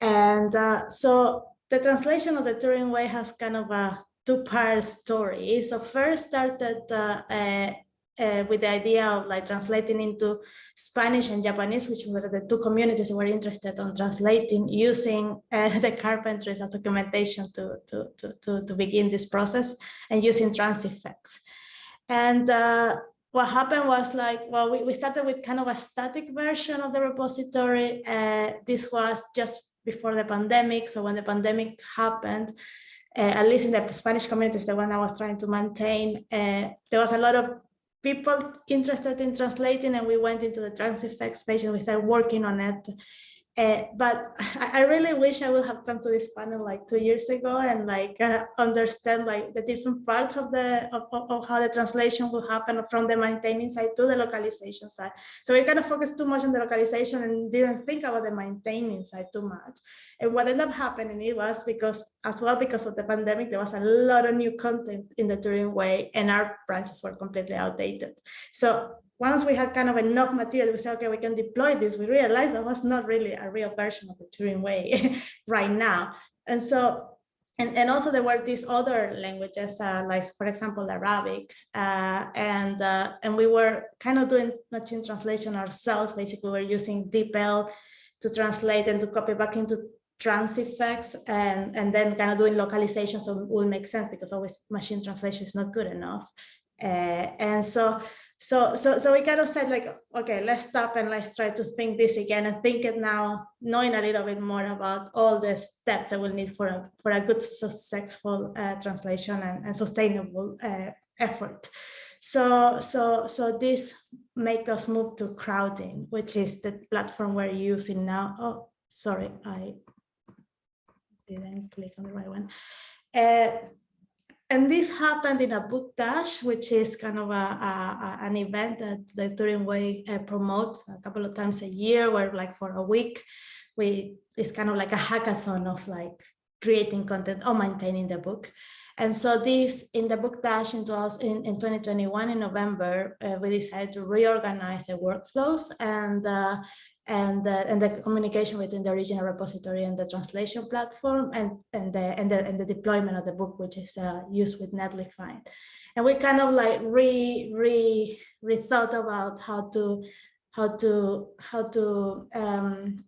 E: And uh, so the translation of the Turing way has kind of a two-part story. So first started uh, uh, uh, with the idea of like translating into Spanish and Japanese, which were the two communities were interested on translating using uh, the carpentries as documentation to, to, to, to, to begin this process and using Transifex. And uh, what happened was like, well, we, we started with kind of a static version of the repository. Uh, this was just before the pandemic. So when the pandemic happened, at least in the Spanish communities, the one I was trying to maintain, uh, there was a lot of people interested in translating and we went into the Transifex page and we started working on it. Uh, but I, I, really wish I would have come to this panel like two years ago and like uh, understand like the different parts of the of, of, how the translation will happen from the maintaining side to the localization side. So we kind of focused too much on the localization and didn't think about the maintaining side too much. And what ended up happening it was because as well because of the pandemic there was a lot of new content in the Turing way and our branches were completely outdated. So once we had kind of enough material, we said, okay, we can deploy this. We realized that was not really a real version of the Turing way right now. And so, and, and also there were these other languages, uh, like for example, Arabic, uh, and uh, and we were kind of doing machine translation ourselves. Basically, we were using DeepL to translate and to copy back into Transifex and, and then kind of doing localization so it will make sense because always machine translation is not good enough. Uh, and so so so so we kind of said like okay let's stop and let's try to think this again and think it now knowing a little bit more about all the steps that we'll need for a for a good successful uh, translation and, and sustainable uh, effort. So so so this make us move to Crowdin which is the platform we're using now. Oh sorry i didn't click on the right one. Uh, and this happened in a book dash, which is kind of a, a an event that the Turing Way uh, promotes a couple of times a year, where like for a week, we it's kind of like a hackathon of like creating content or maintaining the book. And so this in the book dash in, in, in 2021 in November, uh, we decided to reorganize the workflows and uh, and the, and the communication between the original repository and the translation platform and, and, the, and, the, and the deployment of the book, which is uh, used with Netlify. And we kind of like re, re, rethought about how to, how to, how to, um,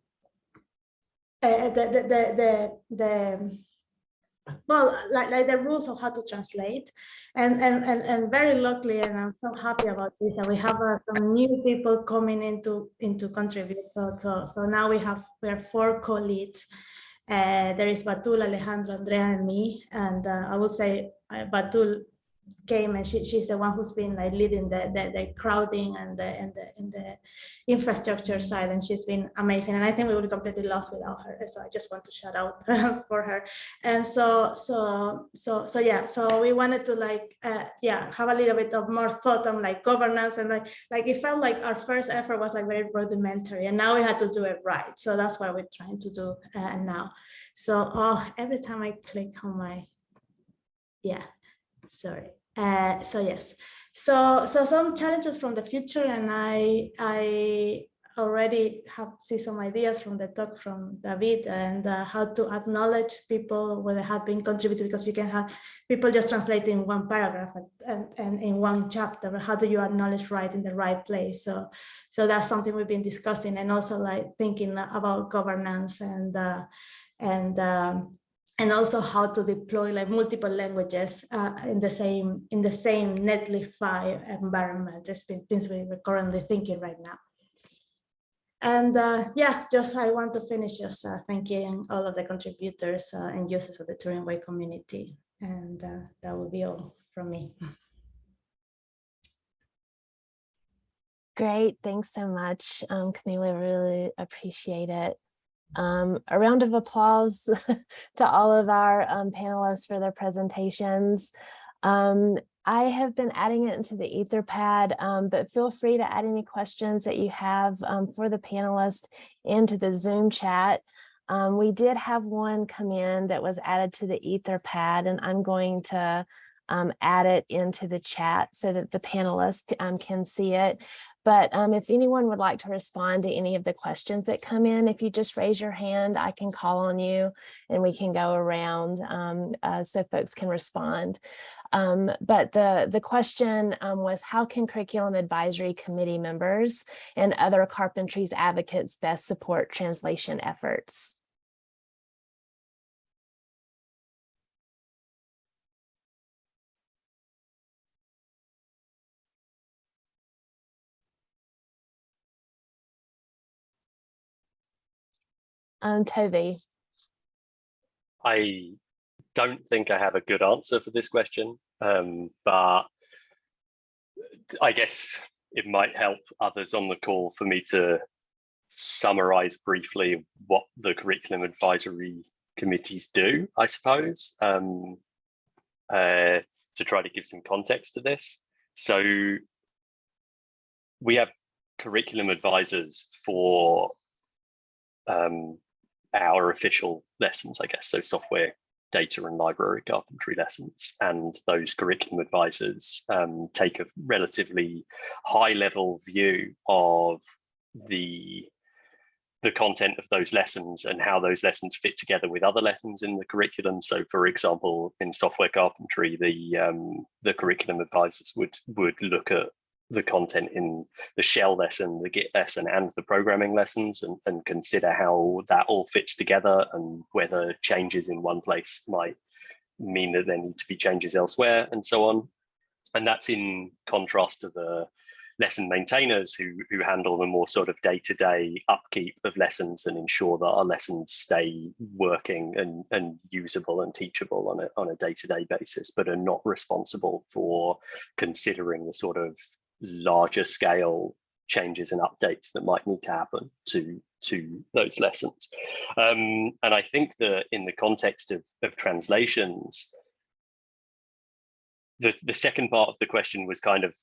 E: uh, the, the, the, the, the well, like, like the rules of how to translate. And, and, and, and very luckily, and I'm so happy about this, that we have uh, some new people coming into, into contribute. So, so, so now we have, we are four co-leads. Uh, there is Batool, Alejandro, Andrea, and me. And uh, I would say uh, Batool came and she, she's the one who's been like leading the, the, the Crowdin and the, and the and the infrastructure side and she's been amazing. And I think we would be completely lost without her so I just want to shout out for her. And so so so so yeah so we wanted to like uh, yeah have a little bit of more thought on like governance and like like it felt like our first effort was like very rudimentary and now we had to do it right. So that's what we're trying to do uh, now. So oh every time I click on my yeah sorry uh, so yes, so so some challenges from the future, and I I already have see some ideas from the talk from David and uh, how to acknowledge people where they have been contributed because you can have people just translating one paragraph and, and in one chapter how do you acknowledge right in the right place? So so that's something we've been discussing and also like thinking about governance and uh, and um, and also how to deploy like multiple languages uh, in the same in the same Netlify environment. It's been things we're currently thinking right now. and uh, yeah, just I want to finish just uh, thanking all of the contributors uh, and users of the Turing Way community. And uh, that will be all from me.
A: Great, thanks so much, um, Camila, really appreciate it. Um, a round of applause to all of our um, panelists for their presentations. Um, I have been adding it into the Etherpad, um, but feel free to add any questions that you have um, for the panelists into the Zoom chat. Um, we did have one come in that was added to the Etherpad, and I'm going to add it into the chat so that the panelists can see it. But um, if anyone would like to respond to any of the questions that come in, if you just raise your hand, I can call on you and we can go around um, uh, so folks can respond. Um, but the, the question um, was how can curriculum advisory committee members and other carpentries advocates best support translation efforts? Um, Toby.
D: I don't think I have a good answer for this question, um, but I guess it might help others on the call for me to summarize briefly what the curriculum advisory committees do, I suppose, um, uh, to try to give some context to this. So we have curriculum advisors for um, our official lessons, I guess, so software, data and library carpentry lessons. And those curriculum advisors um, take a relatively high level view of the the content of those lessons and how those lessons fit together with other lessons in the curriculum. So, for example, in software carpentry, the um, the curriculum advisors would would look at the content in the shell lesson, the Git lesson, and the programming lessons, and, and consider how that all fits together and whether changes in one place might mean that there need to be changes elsewhere, and so on. And that's in contrast to the lesson maintainers who, who handle the more sort of day-to-day -day upkeep of lessons and ensure that our lessons stay working and, and usable and teachable on a, on a day-to-day -day basis, but are not responsible for considering the sort of larger scale changes and updates that might need to happen to to those lessons. Um, and I think that in the context of, of translations, the, the second part of the question was kind of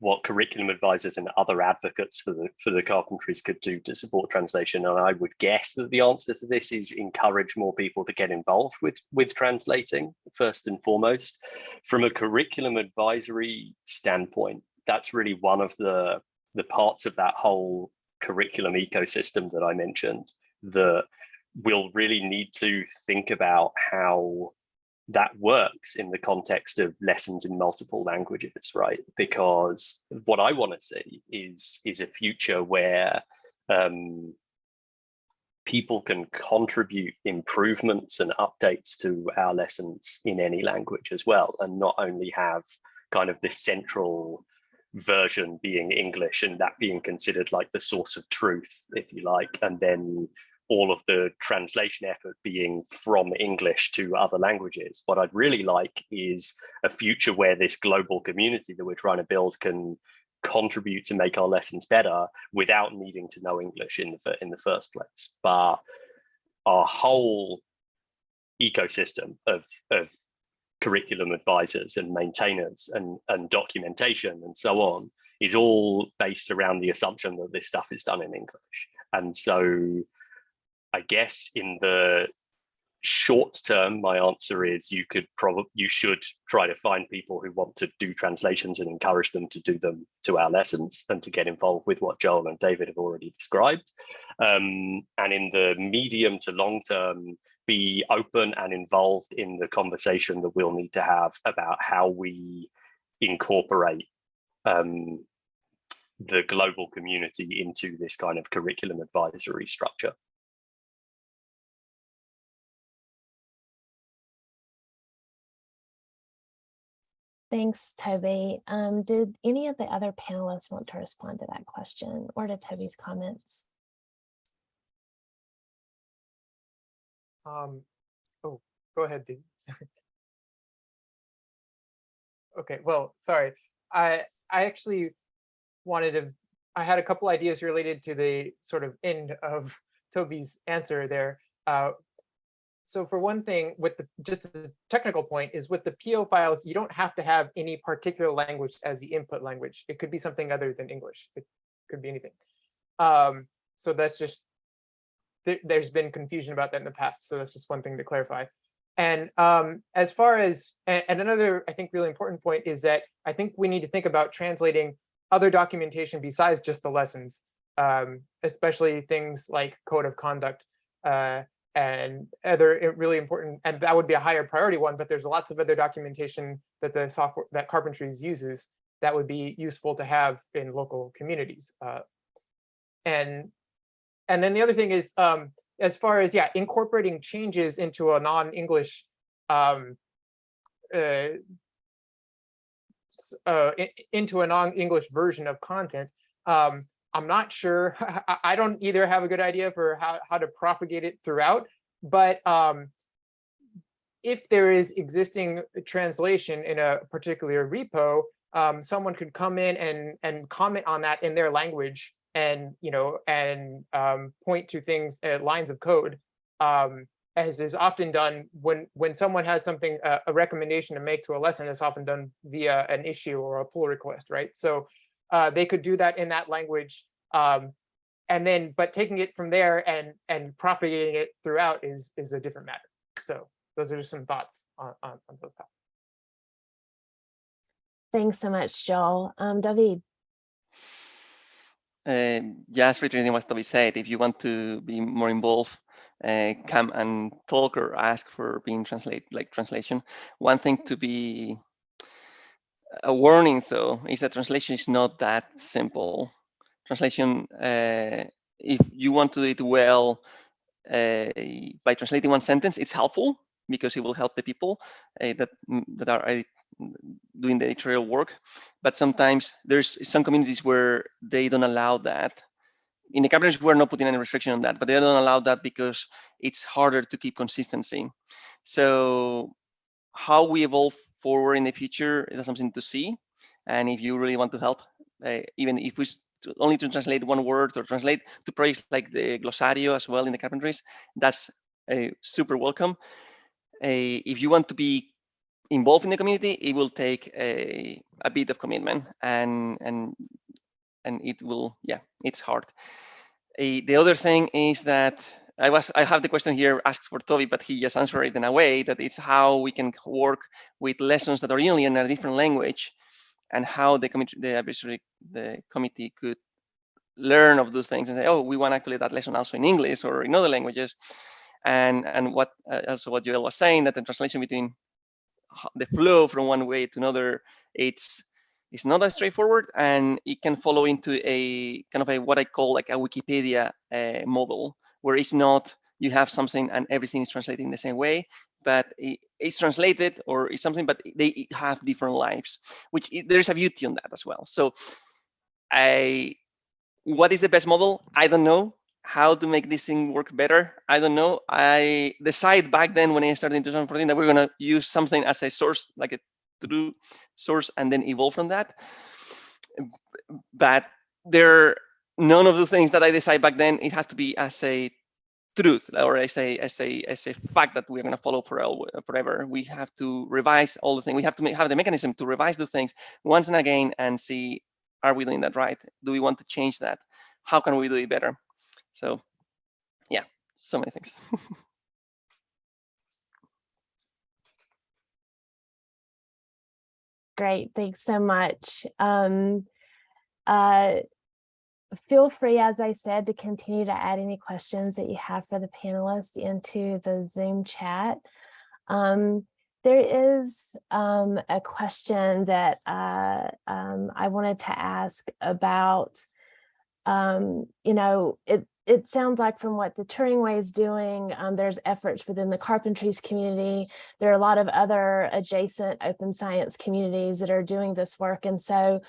D: what curriculum advisors and other advocates for the for the carpentries could do to support translation. And I would guess that the answer to this is encourage more people to get involved with with translating first and foremost. From a curriculum advisory standpoint, that's really one of the the parts of that whole curriculum ecosystem that I mentioned that we'll really need to think about how that works in the context of lessons in multiple languages, right? Because what I want to see is is a future where um, people can contribute improvements and updates to our lessons in any language as well, and not only have kind of this central version being English and that being considered like the source of truth, if you like, and then all of the translation effort being from English to other languages. What I'd really like is a future where this global community that we're trying to build can contribute to make our lessons better without needing to know English in the, in the first place. But our whole ecosystem of, of curriculum advisors and maintainers and, and documentation and so on is all based around the assumption that this stuff is done in English. And so I guess in the short term, my answer is you could probably you should try to find people who want to do translations and encourage them to do them to our lessons and to get involved with what Joel and David have already described. Um, and in the medium to long term, be open and involved in the conversation that we'll need to have about how we incorporate um, the global community into this kind of curriculum advisory structure.
A: Thanks, Toby. Um, did any of the other panelists want to respond to that question or to Toby's comments?
B: Um, oh, go ahead, Dave. Okay, well, sorry. I I actually wanted to, I had a couple ideas related to the sort of end of Toby's answer there. Uh, so for one thing, with the just a technical point is with the PO files, you don't have to have any particular language as the input language. It could be something other than English. It could be anything. Um, so that's just there, there's been confusion about that in the past. So that's just one thing to clarify. And um, as far as, and, and another, I think, really important point is that I think we need to think about translating other documentation besides just the lessons, um, especially things like code of conduct uh, and other really important, and that would be a higher priority one, but there's lots of other documentation that the software, that Carpentries uses that would be useful to have in local communities. Uh, and, and then the other thing is, um, as far as yeah incorporating changes into a non-english um uh, uh into a non-english version of content um i'm not sure i don't either have a good idea for how, how to propagate it throughout but um if there is existing translation in a particular repo um someone could come in and and comment on that in their language and you know and um, point to things uh, lines of code um, as is often done when when someone has something uh, a recommendation to make to a lesson it's often done via an issue or a pull request right so uh, they could do that in that language um, and then but taking it from there and and propagating it throughout is is a different matter so those are just some thoughts on, on, on those topics
A: Thanks so much, Joel. Um, David.
C: Just reiterating what Toby said, if you want to be more involved, uh, come and talk or ask for being translate like translation. One thing to be a warning though is that translation is not that simple. Translation, uh, if you want to do it well uh, by translating one sentence, it's helpful because it will help the people that that are doing the editorial work, but sometimes there's some communities where they don't allow that. In the Carpentries, we're not putting any restriction on that, but they don't allow that because it's harder to keep consistency. So how we evolve forward in the future is something to see. And if you really want to help, uh, even if we only to translate one word or translate to projects like the Glosario as well in the Carpentries, that's uh, super welcome. Uh, if you want to be involved in the community, it will take a, a bit of commitment and and and it will, yeah, it's hard. A, the other thing is that I was I have the question here asked for Toby, but he just answered it in a way that it's how we can work with lessons that are in a different language and how the committee the advisory the committee could learn of those things and say, oh, we want actually that lesson also in English or in other languages. And and what uh, also what Joel was saying that the translation between the flow from one way to another, it's it's not that straightforward, and it can follow into a kind of a what I call like a Wikipedia uh, model, where it's not you have something and everything is translated in the same way, but it, it's translated or it's something, but they have different lives, which there's a beauty on that as well. So, I what is the best model? I don't know how to make this thing work better. I don't know. I decided back then when I started in 2014 that we are going to use something as a source, like a true source, and then evolve from that. But there, none of the things that I decided back then, it has to be as a truth or as a as a as a fact that we're going to follow for forever. We have to revise all the things. We have to make, have the mechanism to revise the things once and again and see, are we doing that right? Do we want to change that? How can we do it better? So yeah, so many things.
A: Great, thanks so much. Um, uh, feel free, as I said, to continue to add any questions that you have for the panelists into the Zoom chat. Um, there is um, a question that uh, um, I wanted to ask about, um, you know, it, it sounds like from what the Turing Way is doing, um, there's efforts within the Carpentries community. There are a lot of other adjacent open science communities that are doing this work. And so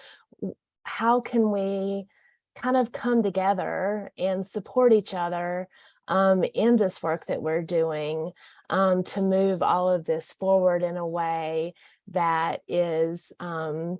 A: how can we kind of come together and support each other um, in this work that we're doing um, to move all of this forward in a way that is um,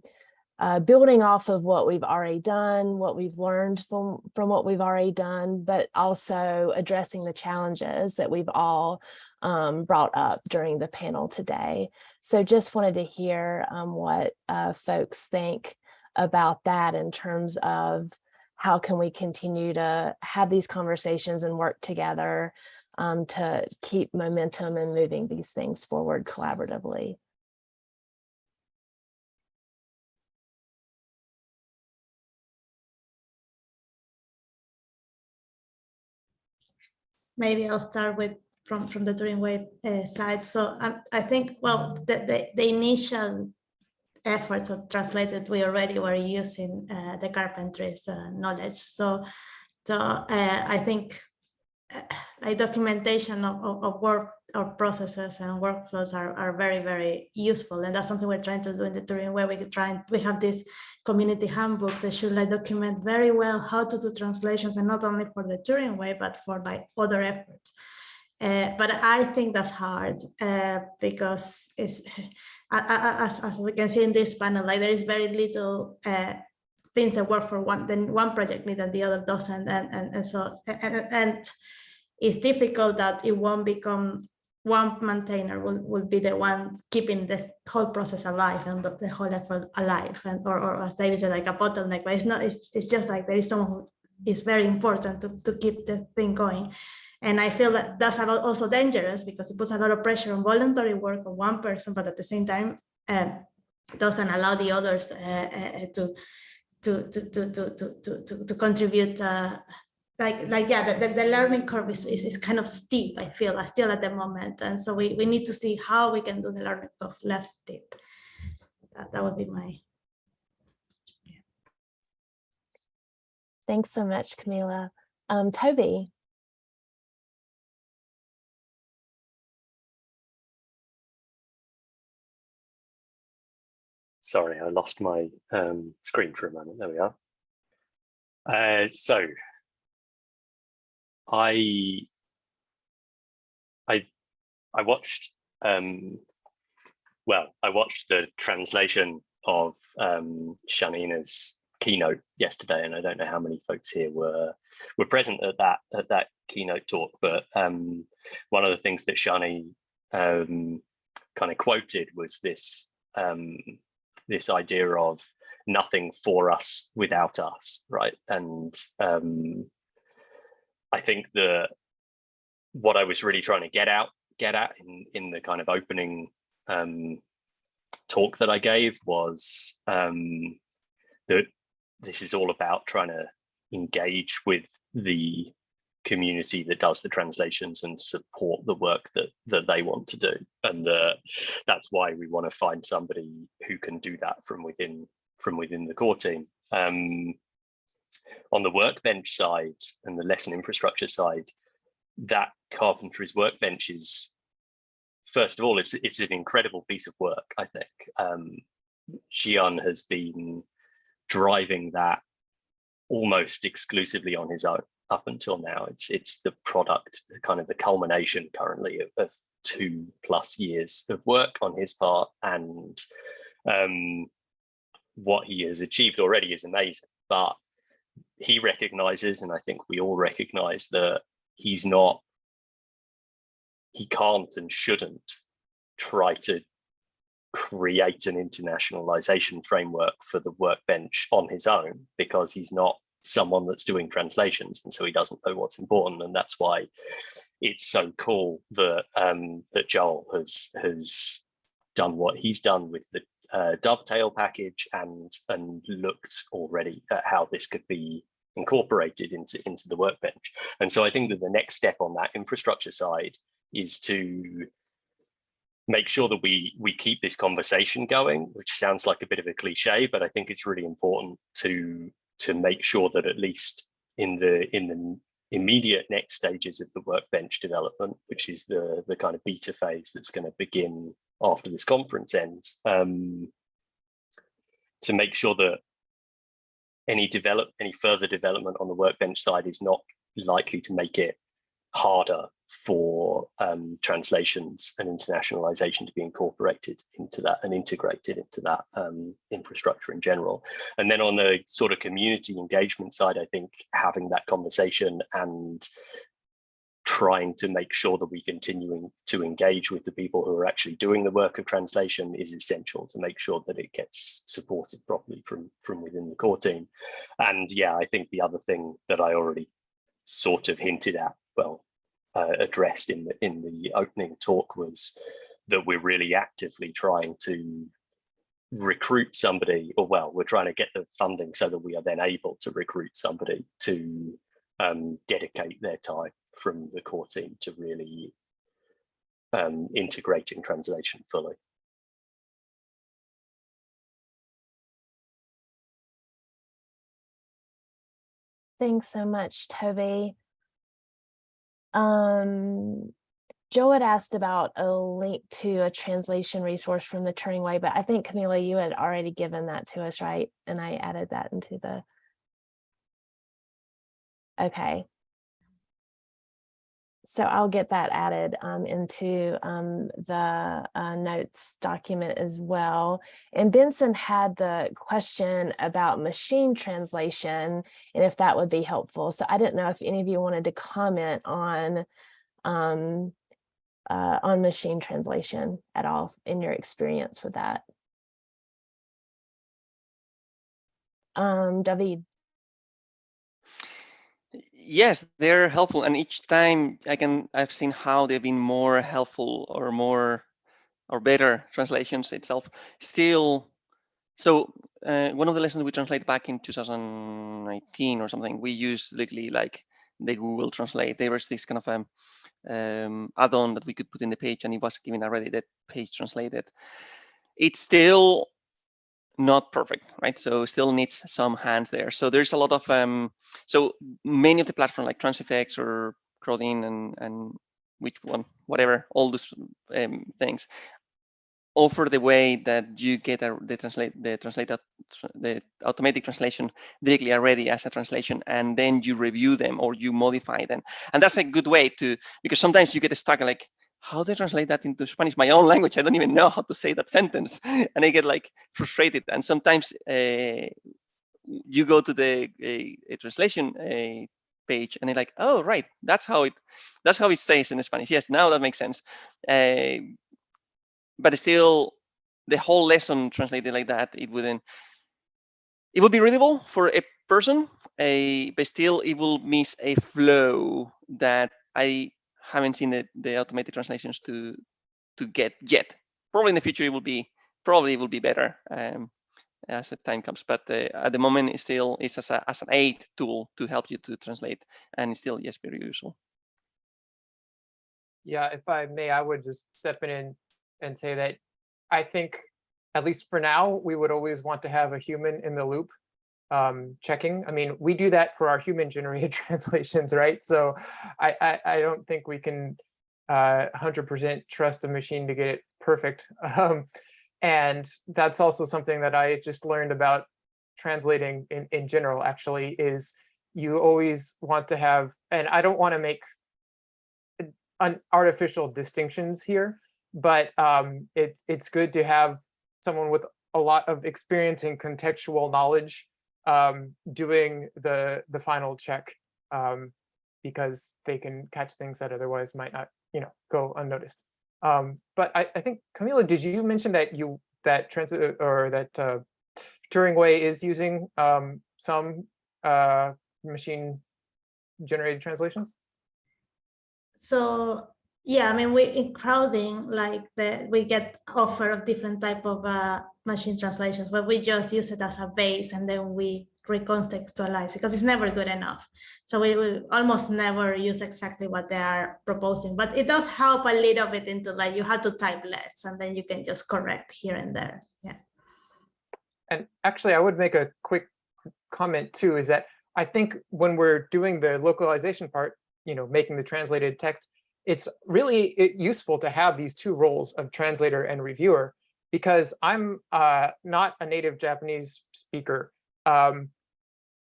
A: uh, building off of what we've already done, what we've learned from, from what we've already done, but also addressing the challenges that we've all um, brought up during the panel today. So just wanted to hear um, what uh, folks think about that in terms of how can we continue to have these conversations and work together um, to keep momentum and moving these things forward collaboratively.
E: Maybe I'll start with from from the Turing Way uh, side. So um, I think well the, the, the initial efforts of translated we already were using uh, the carpentry's uh, knowledge. So so uh, I think uh, like documentation of, of, of work or processes and workflows are, are very, very useful. And that's something we're trying to do in the Turing way. We try we have this community handbook that should like document very well how to do translations and not only for the Turing way, but for like other efforts. Uh, but I think that's hard uh, because it's as, as we can see in this panel, like there is very little uh, things that work for one, then one project need and the other doesn't, and and, and so and, and it's difficult that it won't become one maintainer will, will be the one keeping the whole process alive and the whole effort alive and or, or as David said like a bottleneck but it's not it's, it's just like there is someone who is very important to, to keep the thing going. And I feel that that's also dangerous because it puts a lot of pressure on voluntary work of one person but at the same time um, doesn't allow the others uh, uh, uh to to to to to to to, to contribute uh, like like yeah the, the, the learning curve is, is, is kind of steep i feel uh, still at the moment. And so we, we need to see how we can do the learning curve less steep. That, that would be my
A: yeah. thanks so much camila. Um toby?
D: Sorry i lost my um, screen for a moment. There we are. Uh, so I I I watched um well I watched the translation of um Shanina's keynote yesterday and I don't know how many folks here were were present at that at that keynote talk but um one of the things that Shani um kind of quoted was this um this idea of nothing for us without us right? And um I think the what I was really trying to get out get at in in the kind of opening um, talk that I gave was um, that this is all about trying to engage with the community that does the translations and support the work that that they want to do. And the, that's why we want to find somebody who can do that from within from within the core team. Um, on the workbench side and the lesson infrastructure side, that carpentry's workbench is, first of all, it's, it's an incredible piece of work, I think. Um, Zhian has been driving that almost exclusively on his own up until now. It's it's the product, kind of the culmination currently of, of two plus years of work on his part. And um, what he has achieved already is amazing. But he recognizes, and I think we all recognize that he's not, he can't and shouldn't try to create an internationalization framework for the workbench on his own because he's not someone that's doing translations and so he doesn't know what's important and that's why it's so cool that um, that Joel has has done what he's done with the uh, dovetail package and and looked already at how this could be incorporated into into the workbench. And so i think that the next step on that infrastructure side is to make sure that we we keep this conversation going which sounds like a bit of a cliche but i think it's really important to to make sure that at least in the in the immediate next stages of the workbench development which is the the kind of beta phase that's going to begin after this conference ends um, to make sure that any develop any further development on the workbench side is not likely to make it harder for um, translations and internationalization to be incorporated into that and integrated into that um, infrastructure in general. And then on the sort of community engagement side, I think having that conversation and trying to make sure that we continuing to engage with the people who are actually doing the work of translation is essential to make sure that it gets supported properly from from within the core team. And yeah i think the other thing that i already sort of hinted at well uh, addressed in the in the opening talk was that we're really actively trying to recruit somebody or well we're trying to get the funding so that we are then able to recruit somebody to um, dedicate their time from the core team to really um, integrating translation fully.
A: Thanks so much, Toby. Um, Joe had asked about a link to a translation resource from the Turing Way, but I think Camila, you had already given that to us, right? And I added that into the. Okay. So I'll get that added um, into um, the uh, notes document as well. And Benson had the question about machine translation and if that would be helpful. So I didn't know if any of you wanted to comment on um, uh, on machine translation at all in your experience with that. Um, David.
C: Yes, they're helpful, and each time I can I've seen how they've been more helpful or more or better translations itself. Still, so uh, one of the lessons we translate back in 2019 or something, we used literally like the Google Translate. There was this kind of um, um, add-on that we could put in the page, and it was given already that page translated. It's still not perfect, right? So still needs some hands there. So there's a lot of, um, so many of the platform like Transifex or Crowdin and, and which one, whatever, all those um, things offer the way that you get a, the translate the translate the automatic translation directly already as a translation and then you review them or you modify them and that's a good way to because sometimes you get stuck like how do I translate that into Spanish, my own language? I don't even know how to say that sentence. And I get like frustrated. And sometimes uh, you go to the a translation a page and they're like, oh, right, that's how it, that's how it says in Spanish. Yes, now that makes sense. But still, the whole lesson translated like that, it wouldn't, it would be readable for a person, a, but still it will miss a flow that I haven't seen the, the automated translations to to get yet. Probably in the future it will be probably it will be better um, as the time comes. But uh, at the moment, it still it's as a as an aid tool to help you to translate, and it's still yes very useful.
B: Yeah, if I may, I would just step in and say that I think, at least for now, we would always want to have a human in the loop um, checking. I mean, we do that for our human generated translations, right? So I, I, I don't think we can 100% uh, trust a machine to get it perfect. Um, and that's also something that I just learned about translating in, in general, actually, is you always want to have, and I don't want to make an artificial distinctions here, but um, it, it's good to have someone with a lot of experience and contextual knowledge um, doing the the final check um, because they can catch things that otherwise might not, you know, go unnoticed. Um, but I, I think Camila, did you mention that you that transit or that uh, Turing Way is using um, some uh, machine generated translations?
E: So yeah, I mean, we in Crowdin, like the we get offer of different type of uh, machine translations, but we just use it as a base and then we recontextualize because it's never good enough. So we will almost never use exactly what they are proposing, but it does help a little bit into like you have to type less and then you can just correct here and there. Yeah.
B: And actually, I would make a quick comment too, is that I think when we're doing the localization part, you know, making the translated text, it's really useful to have these two roles of translator and reviewer because I'm uh, not a native Japanese speaker. Um,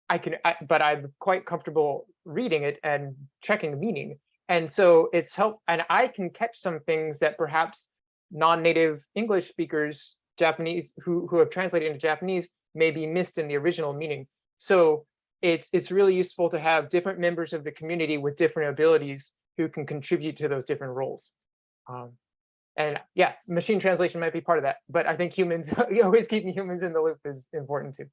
B: I can, I, but I'm quite comfortable reading it and checking the meaning. And so it's help, and I can catch some things that perhaps non-native English speakers, Japanese, who, who have translated into Japanese may be missed in the original meaning. So it's, it's really useful to have different members of the community with different abilities who can contribute to those different roles. Um, and yeah, machine translation might be part of that, but I think humans, always keeping humans in the loop is important too.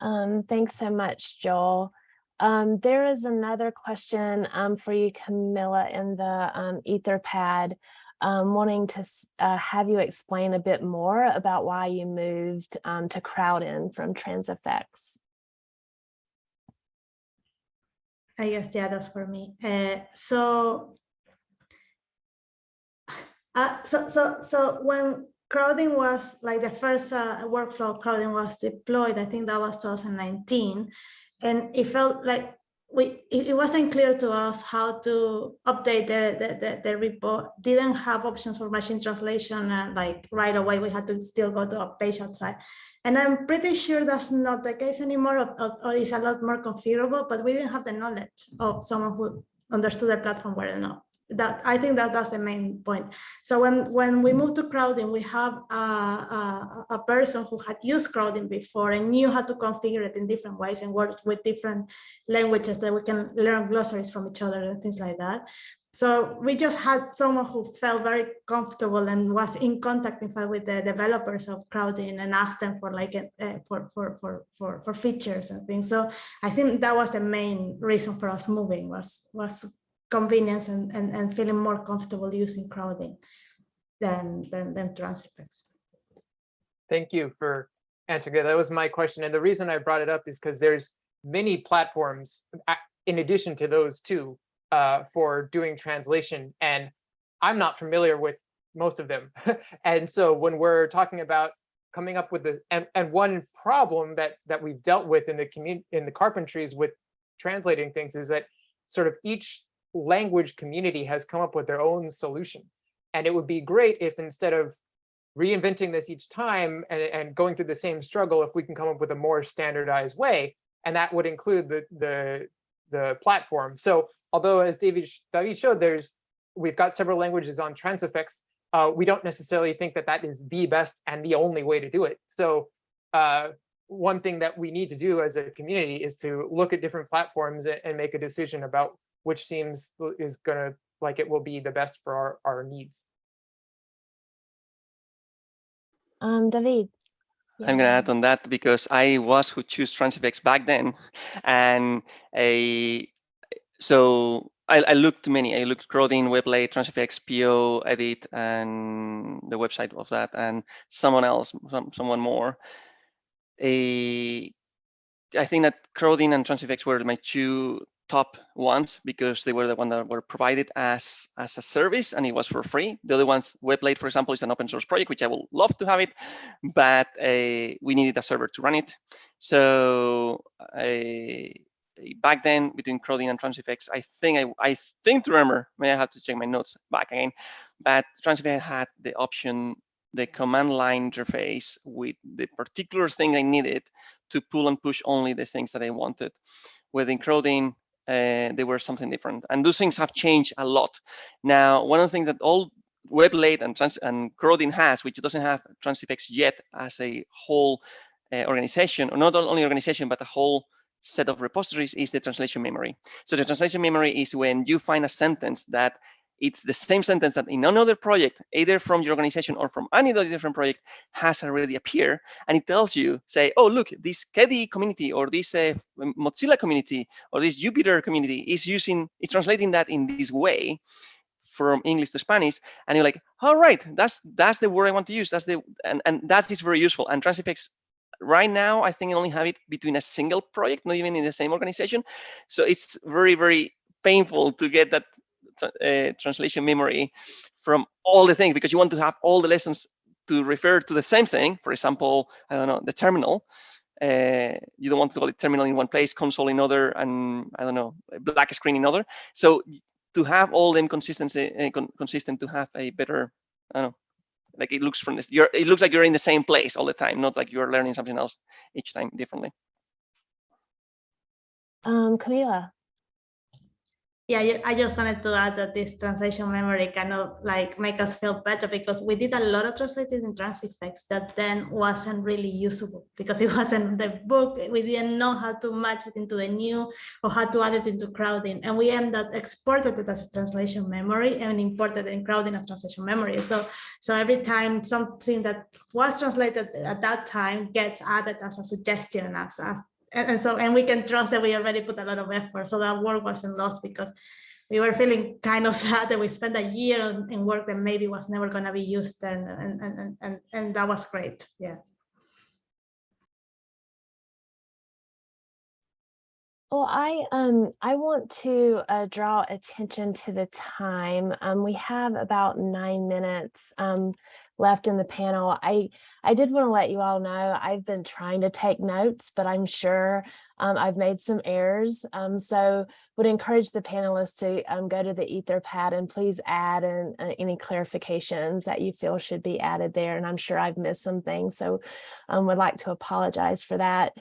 A: Um, thanks so much, Joel. Um, there is another question um, for you, Camila, in the um, Etherpad, um, wanting to uh, have you explain a bit more about why you moved um, to Crowdin from Transifex.
E: I guess yeah, that's for me. Uh, so, uh, so so so when Crowdin was like the first uh, workflow Crowdin was deployed, I think that was 2019, and it felt like we it, wasn't clear to us how to update the the, the, the report. Didn't have options for machine translation uh, like right away. We had to still go to a page outside. And I'm pretty sure that's not the case anymore, or, or, or it's a lot more configurable, but we didn't have the knowledge of someone who understood the platform well enough. That I think that that's the main point. So when, when we moved to Crowdin, we have a, a, a person who had used Crowdin before and knew how to configure it in different ways and worked with different languages that we can learn glossaries from each other and things like that. So we just had someone who felt very comfortable and was in contact, in fact, with the developers of Crowdin and asked them for like a, uh, for, for, for, for, for features and things. So I think that was the main reason for us moving was, was convenience and, and, and feeling more comfortable using Crowdin than, than, than Transifex.
B: Thank you for answering it. That was my question. And the reason I brought it up is because there's many platforms in addition to those two uh, for doing translation. And I'm not familiar with most of them. and so when we're talking about coming up with the and, and one problem that that we've dealt with in the community in the carpentries with translating things is that sort of each language community has come up with their own solution. And it would be great if instead of reinventing this each time and, and going through the same struggle, if we can come up with a more standardized way, and that would include the the the platform. So although as David David showed, there's we've got several languages on Transifex, uh, we don't necessarily think that that is the best and the only way to do it. So uh, one thing that we need to do as a community is to look at different platforms and make a decision about which seems is gonna like it will be the best for our, our needs.
A: Um, David.
C: I'm gonna add on that because I was who chose Transifex back then, and a so I, I looked many. I looked Crowdin, Weblate, Transifex, Poedit, and the website of that, and someone else, some, someone more. A, I think that Crowdin and Transifex were my two top ones because they were the one that were provided as as a service and it was for free. The other ones, Weblate, for example, is an open source project, which I would love to have it, but uh, we needed a server to run it. So I back then between Crowdin and Transifex, I think I, I think to remember, may I have to check my notes back again, but Transifex had the option, the command line interface with the particular thing I needed to pull and push only the things that I wanted. Within Crowdin, uh, they were something different. And those things have changed a lot. Now, one of the things that all Weblate and, Trans and Crowdin has, which doesn't have Transifex yet as a whole uh, organization, or not only organization, but a whole set of repositories is the translation memory. So the translation memory is when you find a sentence that it's the same sentence that in another project, either from your organization or from any other different project, has already appeared, and it tells you, say, oh look, this KDE community or this uh, Mozilla community or this Jupyter community is using, is translating that in this way from English to Spanish, and you're like, all right, that's that's the word I want to use. That's the and and that is very useful. And Transifex right now, I think I only have it between a single project, not even in the same organization. So it's very, very painful to get that uh, translation memory from all the things because you want to have all the lessons to refer to the same thing. For example, I don't know, the terminal. Uh, you don't want to call it terminal in one place, console in other, and I don't know, black screen in other. So to have all them consistency, uh, con consistent to have a better, I don't know, Like it looks from this, you're, it looks like you're in the same place all the time, not like you're learning something else each time differently.
A: Um, Camila,
E: Yeah, I just wanted to add that this translation memory kind of like make us feel better because we did a lot of translating in Transifex that then wasn't really usable because it wasn't the book. We didn't know how to match it into the new or how to add it into Crowdin. And we ended up exported it as translation memory and imported in Crowdin as translation memory. So, so every time something that was translated at that time gets added as a suggestion as, as and, and so and we can trust that we already put a lot of effort. So that work wasn't lost because we were feeling kind of sad that we spent a year in work that maybe was never going to be used and and, and and and and that was great. Yeah.
A: Well, I um I want to uh, draw attention to the time. Um, we have about nine minutes. Um left in the panel. I I did want to let you all know I've been trying to take notes, but I'm sure um, I've made some errors. Um, so would encourage the panelists to um, go to the Etherpad and please add in, uh, any clarifications that you feel should be added there. And I'm sure I've missed some things, so um, would like to apologize for that.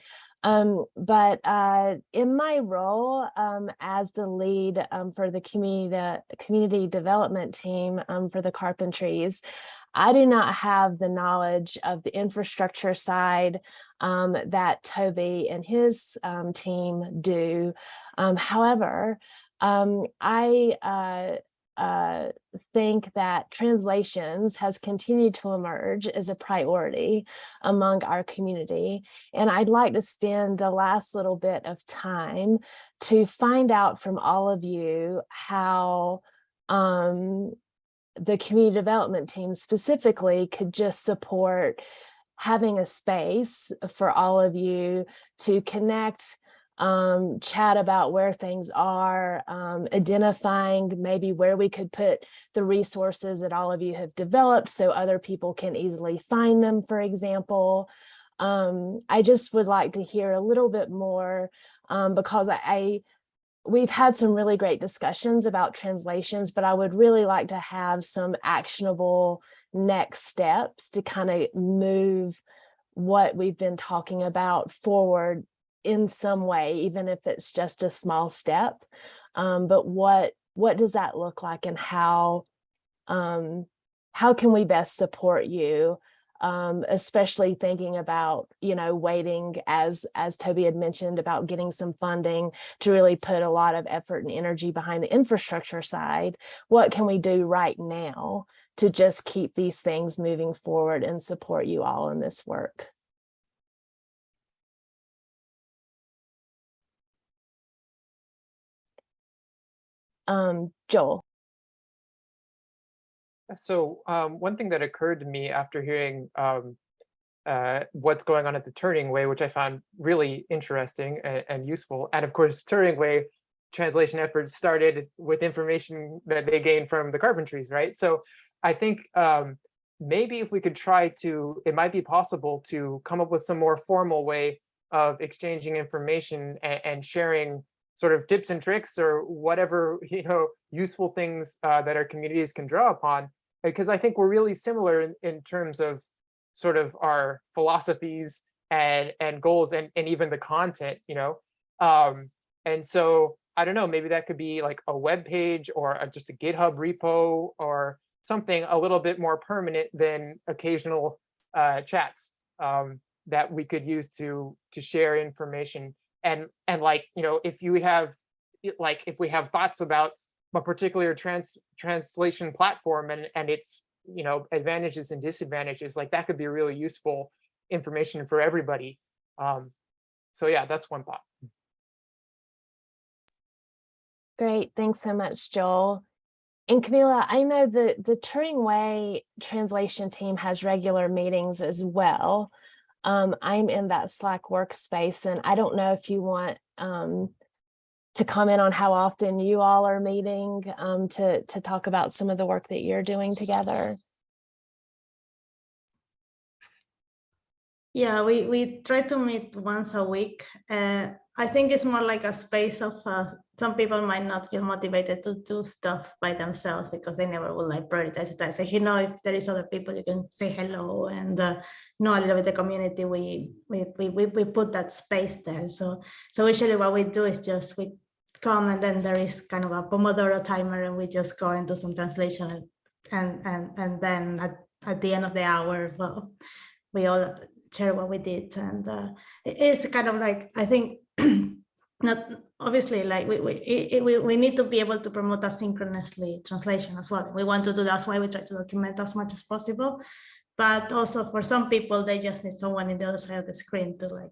A: Um, but uh, in my role um, as the lead um, for the community community development team um, for the Carpentries, I do not have the knowledge of the infrastructure side um, that Toby and his um, team do. however, I uh, uh, think that translations has continued to emerge as a priority among our community. And I'd like to spend the last little bit of time to find out from all of you how um, the community development team specifically could just support having a space for all of you to connect um, chat about where things are, um, identifying maybe where we could put the resources that all of you have developed so other people can easily find them, for example. Um, I just would like to hear a little bit more um, because I, I we've had some really great discussions about translations, but I would really like to have some actionable next steps to kind of move what we've been talking about forward in some way, even if it's just a small step. Um, but what what does that look like and how um, how can we best support you? Um, especially thinking about, you know, waiting as as Toby had mentioned about getting some funding to really put a lot of effort and energy behind the infrastructure side. What can we do right now to just keep these things moving forward and support you all in this work? um, Joel.
B: So um, one thing that occurred to me after hearing um, uh, what's going on at the Turing Way, which I found really interesting and, and, useful. And of course, Turing Way translation efforts started with information that they gained from the carpentries, right? So I think um, maybe if we could try to, it might be possible to come up with some more formal way of exchanging information and, and sharing sort of tips and tricks or whatever you know useful things uh, that our communities can draw upon because I think we're really similar in, in terms of sort of our philosophies and and goals and and even the content you know? Um and so I don't know maybe that could be like a web page or a, just a GitHub repo or something a little bit more permanent than occasional uh, chats um, that we could use to to share information. And and like you know if you have like if we have thoughts about a particular trans translation platform and and its you know advantages and disadvantages like that could be really useful information for everybody um so yeah that's one thought.
A: Great thanks so much joel. And camila i know the the turing way translation team has regular meetings as well. Um, I'm in that Slack workspace and I don't know if you want um, to comment on how often you all are meeting um, to, to talk about some of the work that you're doing together.
E: Yeah, we, we try to meet once a week. Uh, I think it's more like a space of, uh, some people might not feel motivated to do stuff by themselves because they never will like prioritize it. I say, you know, if there is other people, you can say hello and uh, know a little bit the community. We, we, we, we put that space there. So, so usually what we do is just we come and then there is kind of a Pomodoro timer and we just go and do some translation and, and, and, and then at, at the end of the hour, well, we all share what we did and uh, it's kind of like i think not obviously like we we, it, we we need to be able to promote asynchronously translation as well. We want to do that's why we try to document as much as possible but also for some people they just need someone in the other side of the screen to like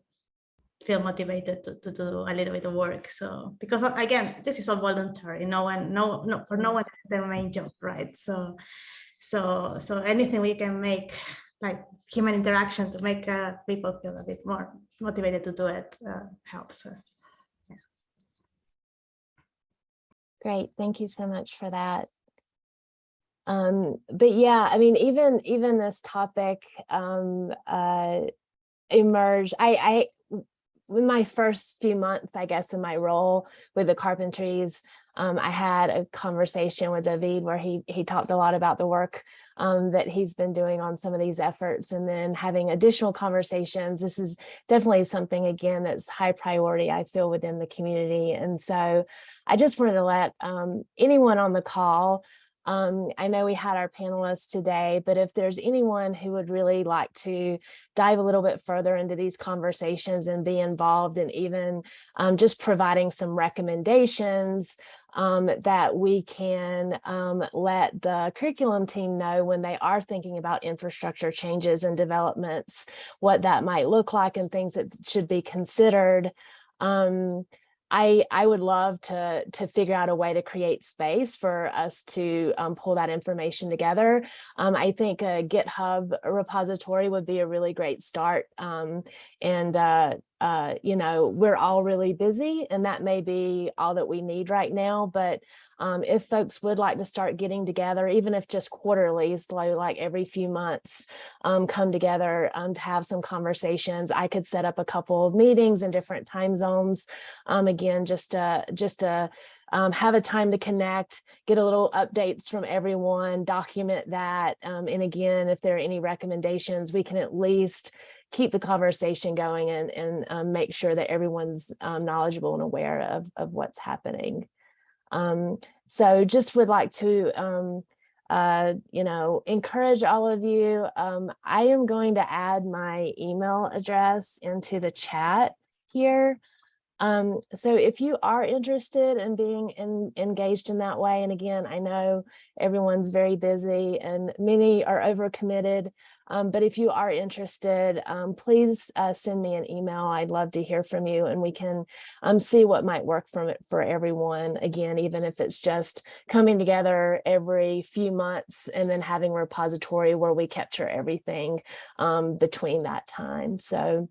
E: feel motivated to, to do a little bit of work so because uh, again this is all voluntary no one no no for no one is their main job right so so so anything we can make like human interaction to make uh, people feel a bit more motivated to do it uh, helps. uh.
A: Great, thank you so much for that. Um, but yeah, I mean, even even this topic um, uh, emerged. I, I, in my first few months, I guess, in my role with the carpentries, um, I had a conversation with David where he he talked a lot about the work um, that he's been doing on some of these efforts, and then having additional conversations. This is definitely something again that's high priority. I feel within the community, and so I just wanted to let um, anyone on the call um, I know we had our panelists today, but if there's anyone who would really like to dive a little bit further into these conversations and be involved and even um, just providing some recommendations um, that we can um, let the curriculum team know when they are thinking about infrastructure changes and developments, what that might look like and things that should be considered. Um, I, I would love to, to figure out a way to create space for us to um, pull that information together. Um, I think a GitHub repository would be a really great start. Um, and, uh, uh, you know, we're all really busy and that may be all that we need right now. But um, if folks would like to start getting together, even if just quarterly, so like every few months, um, come together um, to have some conversations. I could set up a couple of meetings in different time zones. Um, again, just to, just to um, have a time to connect, get a little updates from everyone, document that. Um, and again, if there are any recommendations, we can at least keep the conversation going and, and um, make sure that everyone's um, knowledgeable and aware of, of what's happening. Um, so just would like to, um, uh, you know, encourage all of you. Um, I am going to add my email address into the chat here. Um, so if you are interested in being in, engaged in that way, and again, I know everyone's very busy and many are overcommitted, um, but if you are interested, um, please uh, send me an email. I'd love to hear from you and we can um, see what might work from it for everyone. Again, even if it's just coming together every few months and then having a repository where we capture everything um, between that time. So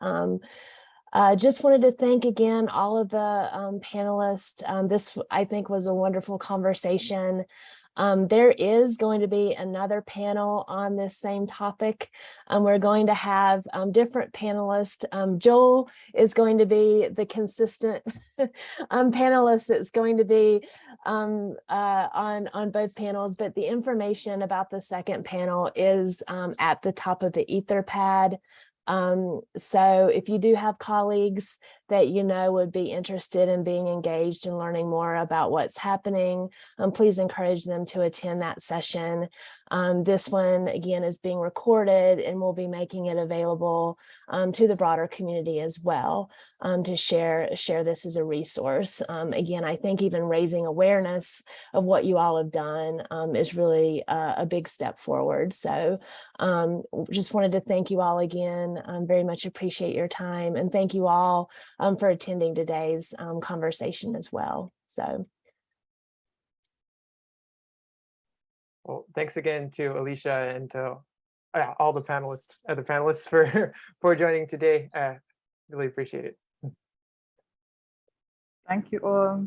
A: uh, just wanted to thank again all of the um, panelists. This, I think, was a wonderful conversation. Um, there is going to be another panel on this same topic. Um, we're going to have um, different panelists. Um, Joel is going to be the consistent um, panelist that's going to be um, uh, on, on both panels, but the information about the second panel is at the top of the Etherpad. So if you do have colleagues that you know would be interested in being engaged and learning more about what's happening, um, please encourage them to attend that session. Um, this one, again, is being recorded and we'll be making it available um, to the broader community as well um, to share, share this as a resource. Um, again, I think even raising awareness of what you all have done um, is really a, a big step forward. So just wanted to thank you all again. Very much appreciate your time and thank you all um, for attending today's um, conversation as well. So
B: Well, thanks again to Alycia and to uh, all the panelists, other panelists for, for joining today. Uh, really appreciate it.
F: Thank you all.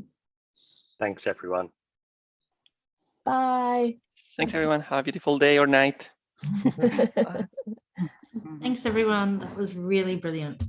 D: Thanks, everyone.
A: bye.
C: Thanks, everyone. Have a beautiful day or night.
F: Thanks, everyone. That was really brilliant.